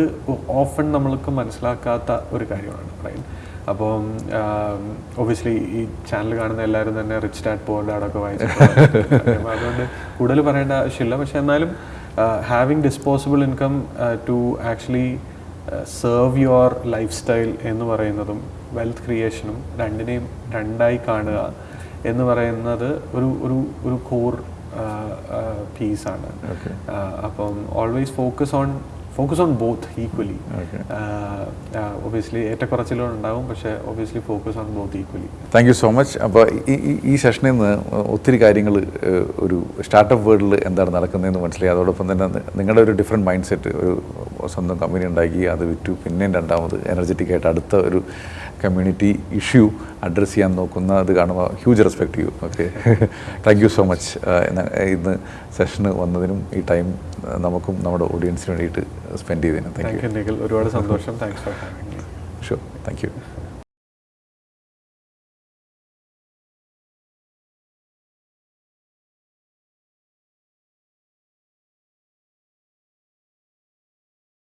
ഓഫൺ നമ്മൾക്ക് മനസ്സിലാക്കാത്ത ഒരു കാര്യമാണ് റൈറ്റ് അപ്പം ഒബിയസ്ലി ഈ ചാനൽ കാണുന്ന എല്ലാവരും തന്നെ റിച്ച് ഡാഡ് പോർ ഡാഡൊക്കെ വായിച്ചിട്ടുണ്ട് അതുകൊണ്ട് കൂടുതൽ പറയേണ്ട ആവശ്യമില്ല. പക്ഷെ എന്നാലും having disposable income to actually serve your lifestyle എന്ന് പറയുന്നതും വെൽത്ത് ക്രിയേഷനും രണ്ടിനെയും രണ്ടായി കാണുക എന്ന് പറയുന്നത് ഒരു ഒരു ഒരു കോർ പീസാണ് അപ്പം always focus on focus on both equally obviously ഏറ്റക്കുറച്ചിലുകൾ ഉണ്ടാവും പക്ഷേ obviously focus on both equally thank you so much അപ്പോൾ ഈ ഈ- സെഷനിൽ നിന്ന് ഒത്തിരി കാര്യങ്ങൾ ഒരു സ്റ്റാർട്ടപ്പ് വേൾഡിൽ എന്താണ് നടക്കുന്നതെന്ന് മനസ്സിലായി. അതോടൊപ്പം തന്നെ നിങ്ങളുടെ ഒരു ഡിഫറെന്റ് മൈൻഡ് സെറ്റ് ഒരു സ്വന്തം കമ്പനി ഉണ്ടാക്കി അത് വിറ്റു. പിന്നെയും രണ്ടാമത് എനർജറ്റിക് ആയിട്ട് അടുത്ത ഒരു കമ്മ്യൂണിറ്റി ഇഷ്യൂ അഡ്രസ്സ് ചെയ്യാൻ നോക്കുന്ന അത് കാണുമ്പോൾ ഹ്യൂജ് റെസ്പെക്ട് ചെയ്യും okay thank you so much ഇന്ന് സെഷന് വന്നതിനും ഈ ടൈം നമുക്കും നമ്മുടെ ഓഡിയൻസിന് വേണ്ടിയിട്ട് സ്പെൻഡ് ചെയ്തതിനും. താങ്ക് യു ഒരുപാട് സന്തോഷം. Thanks for sure thank you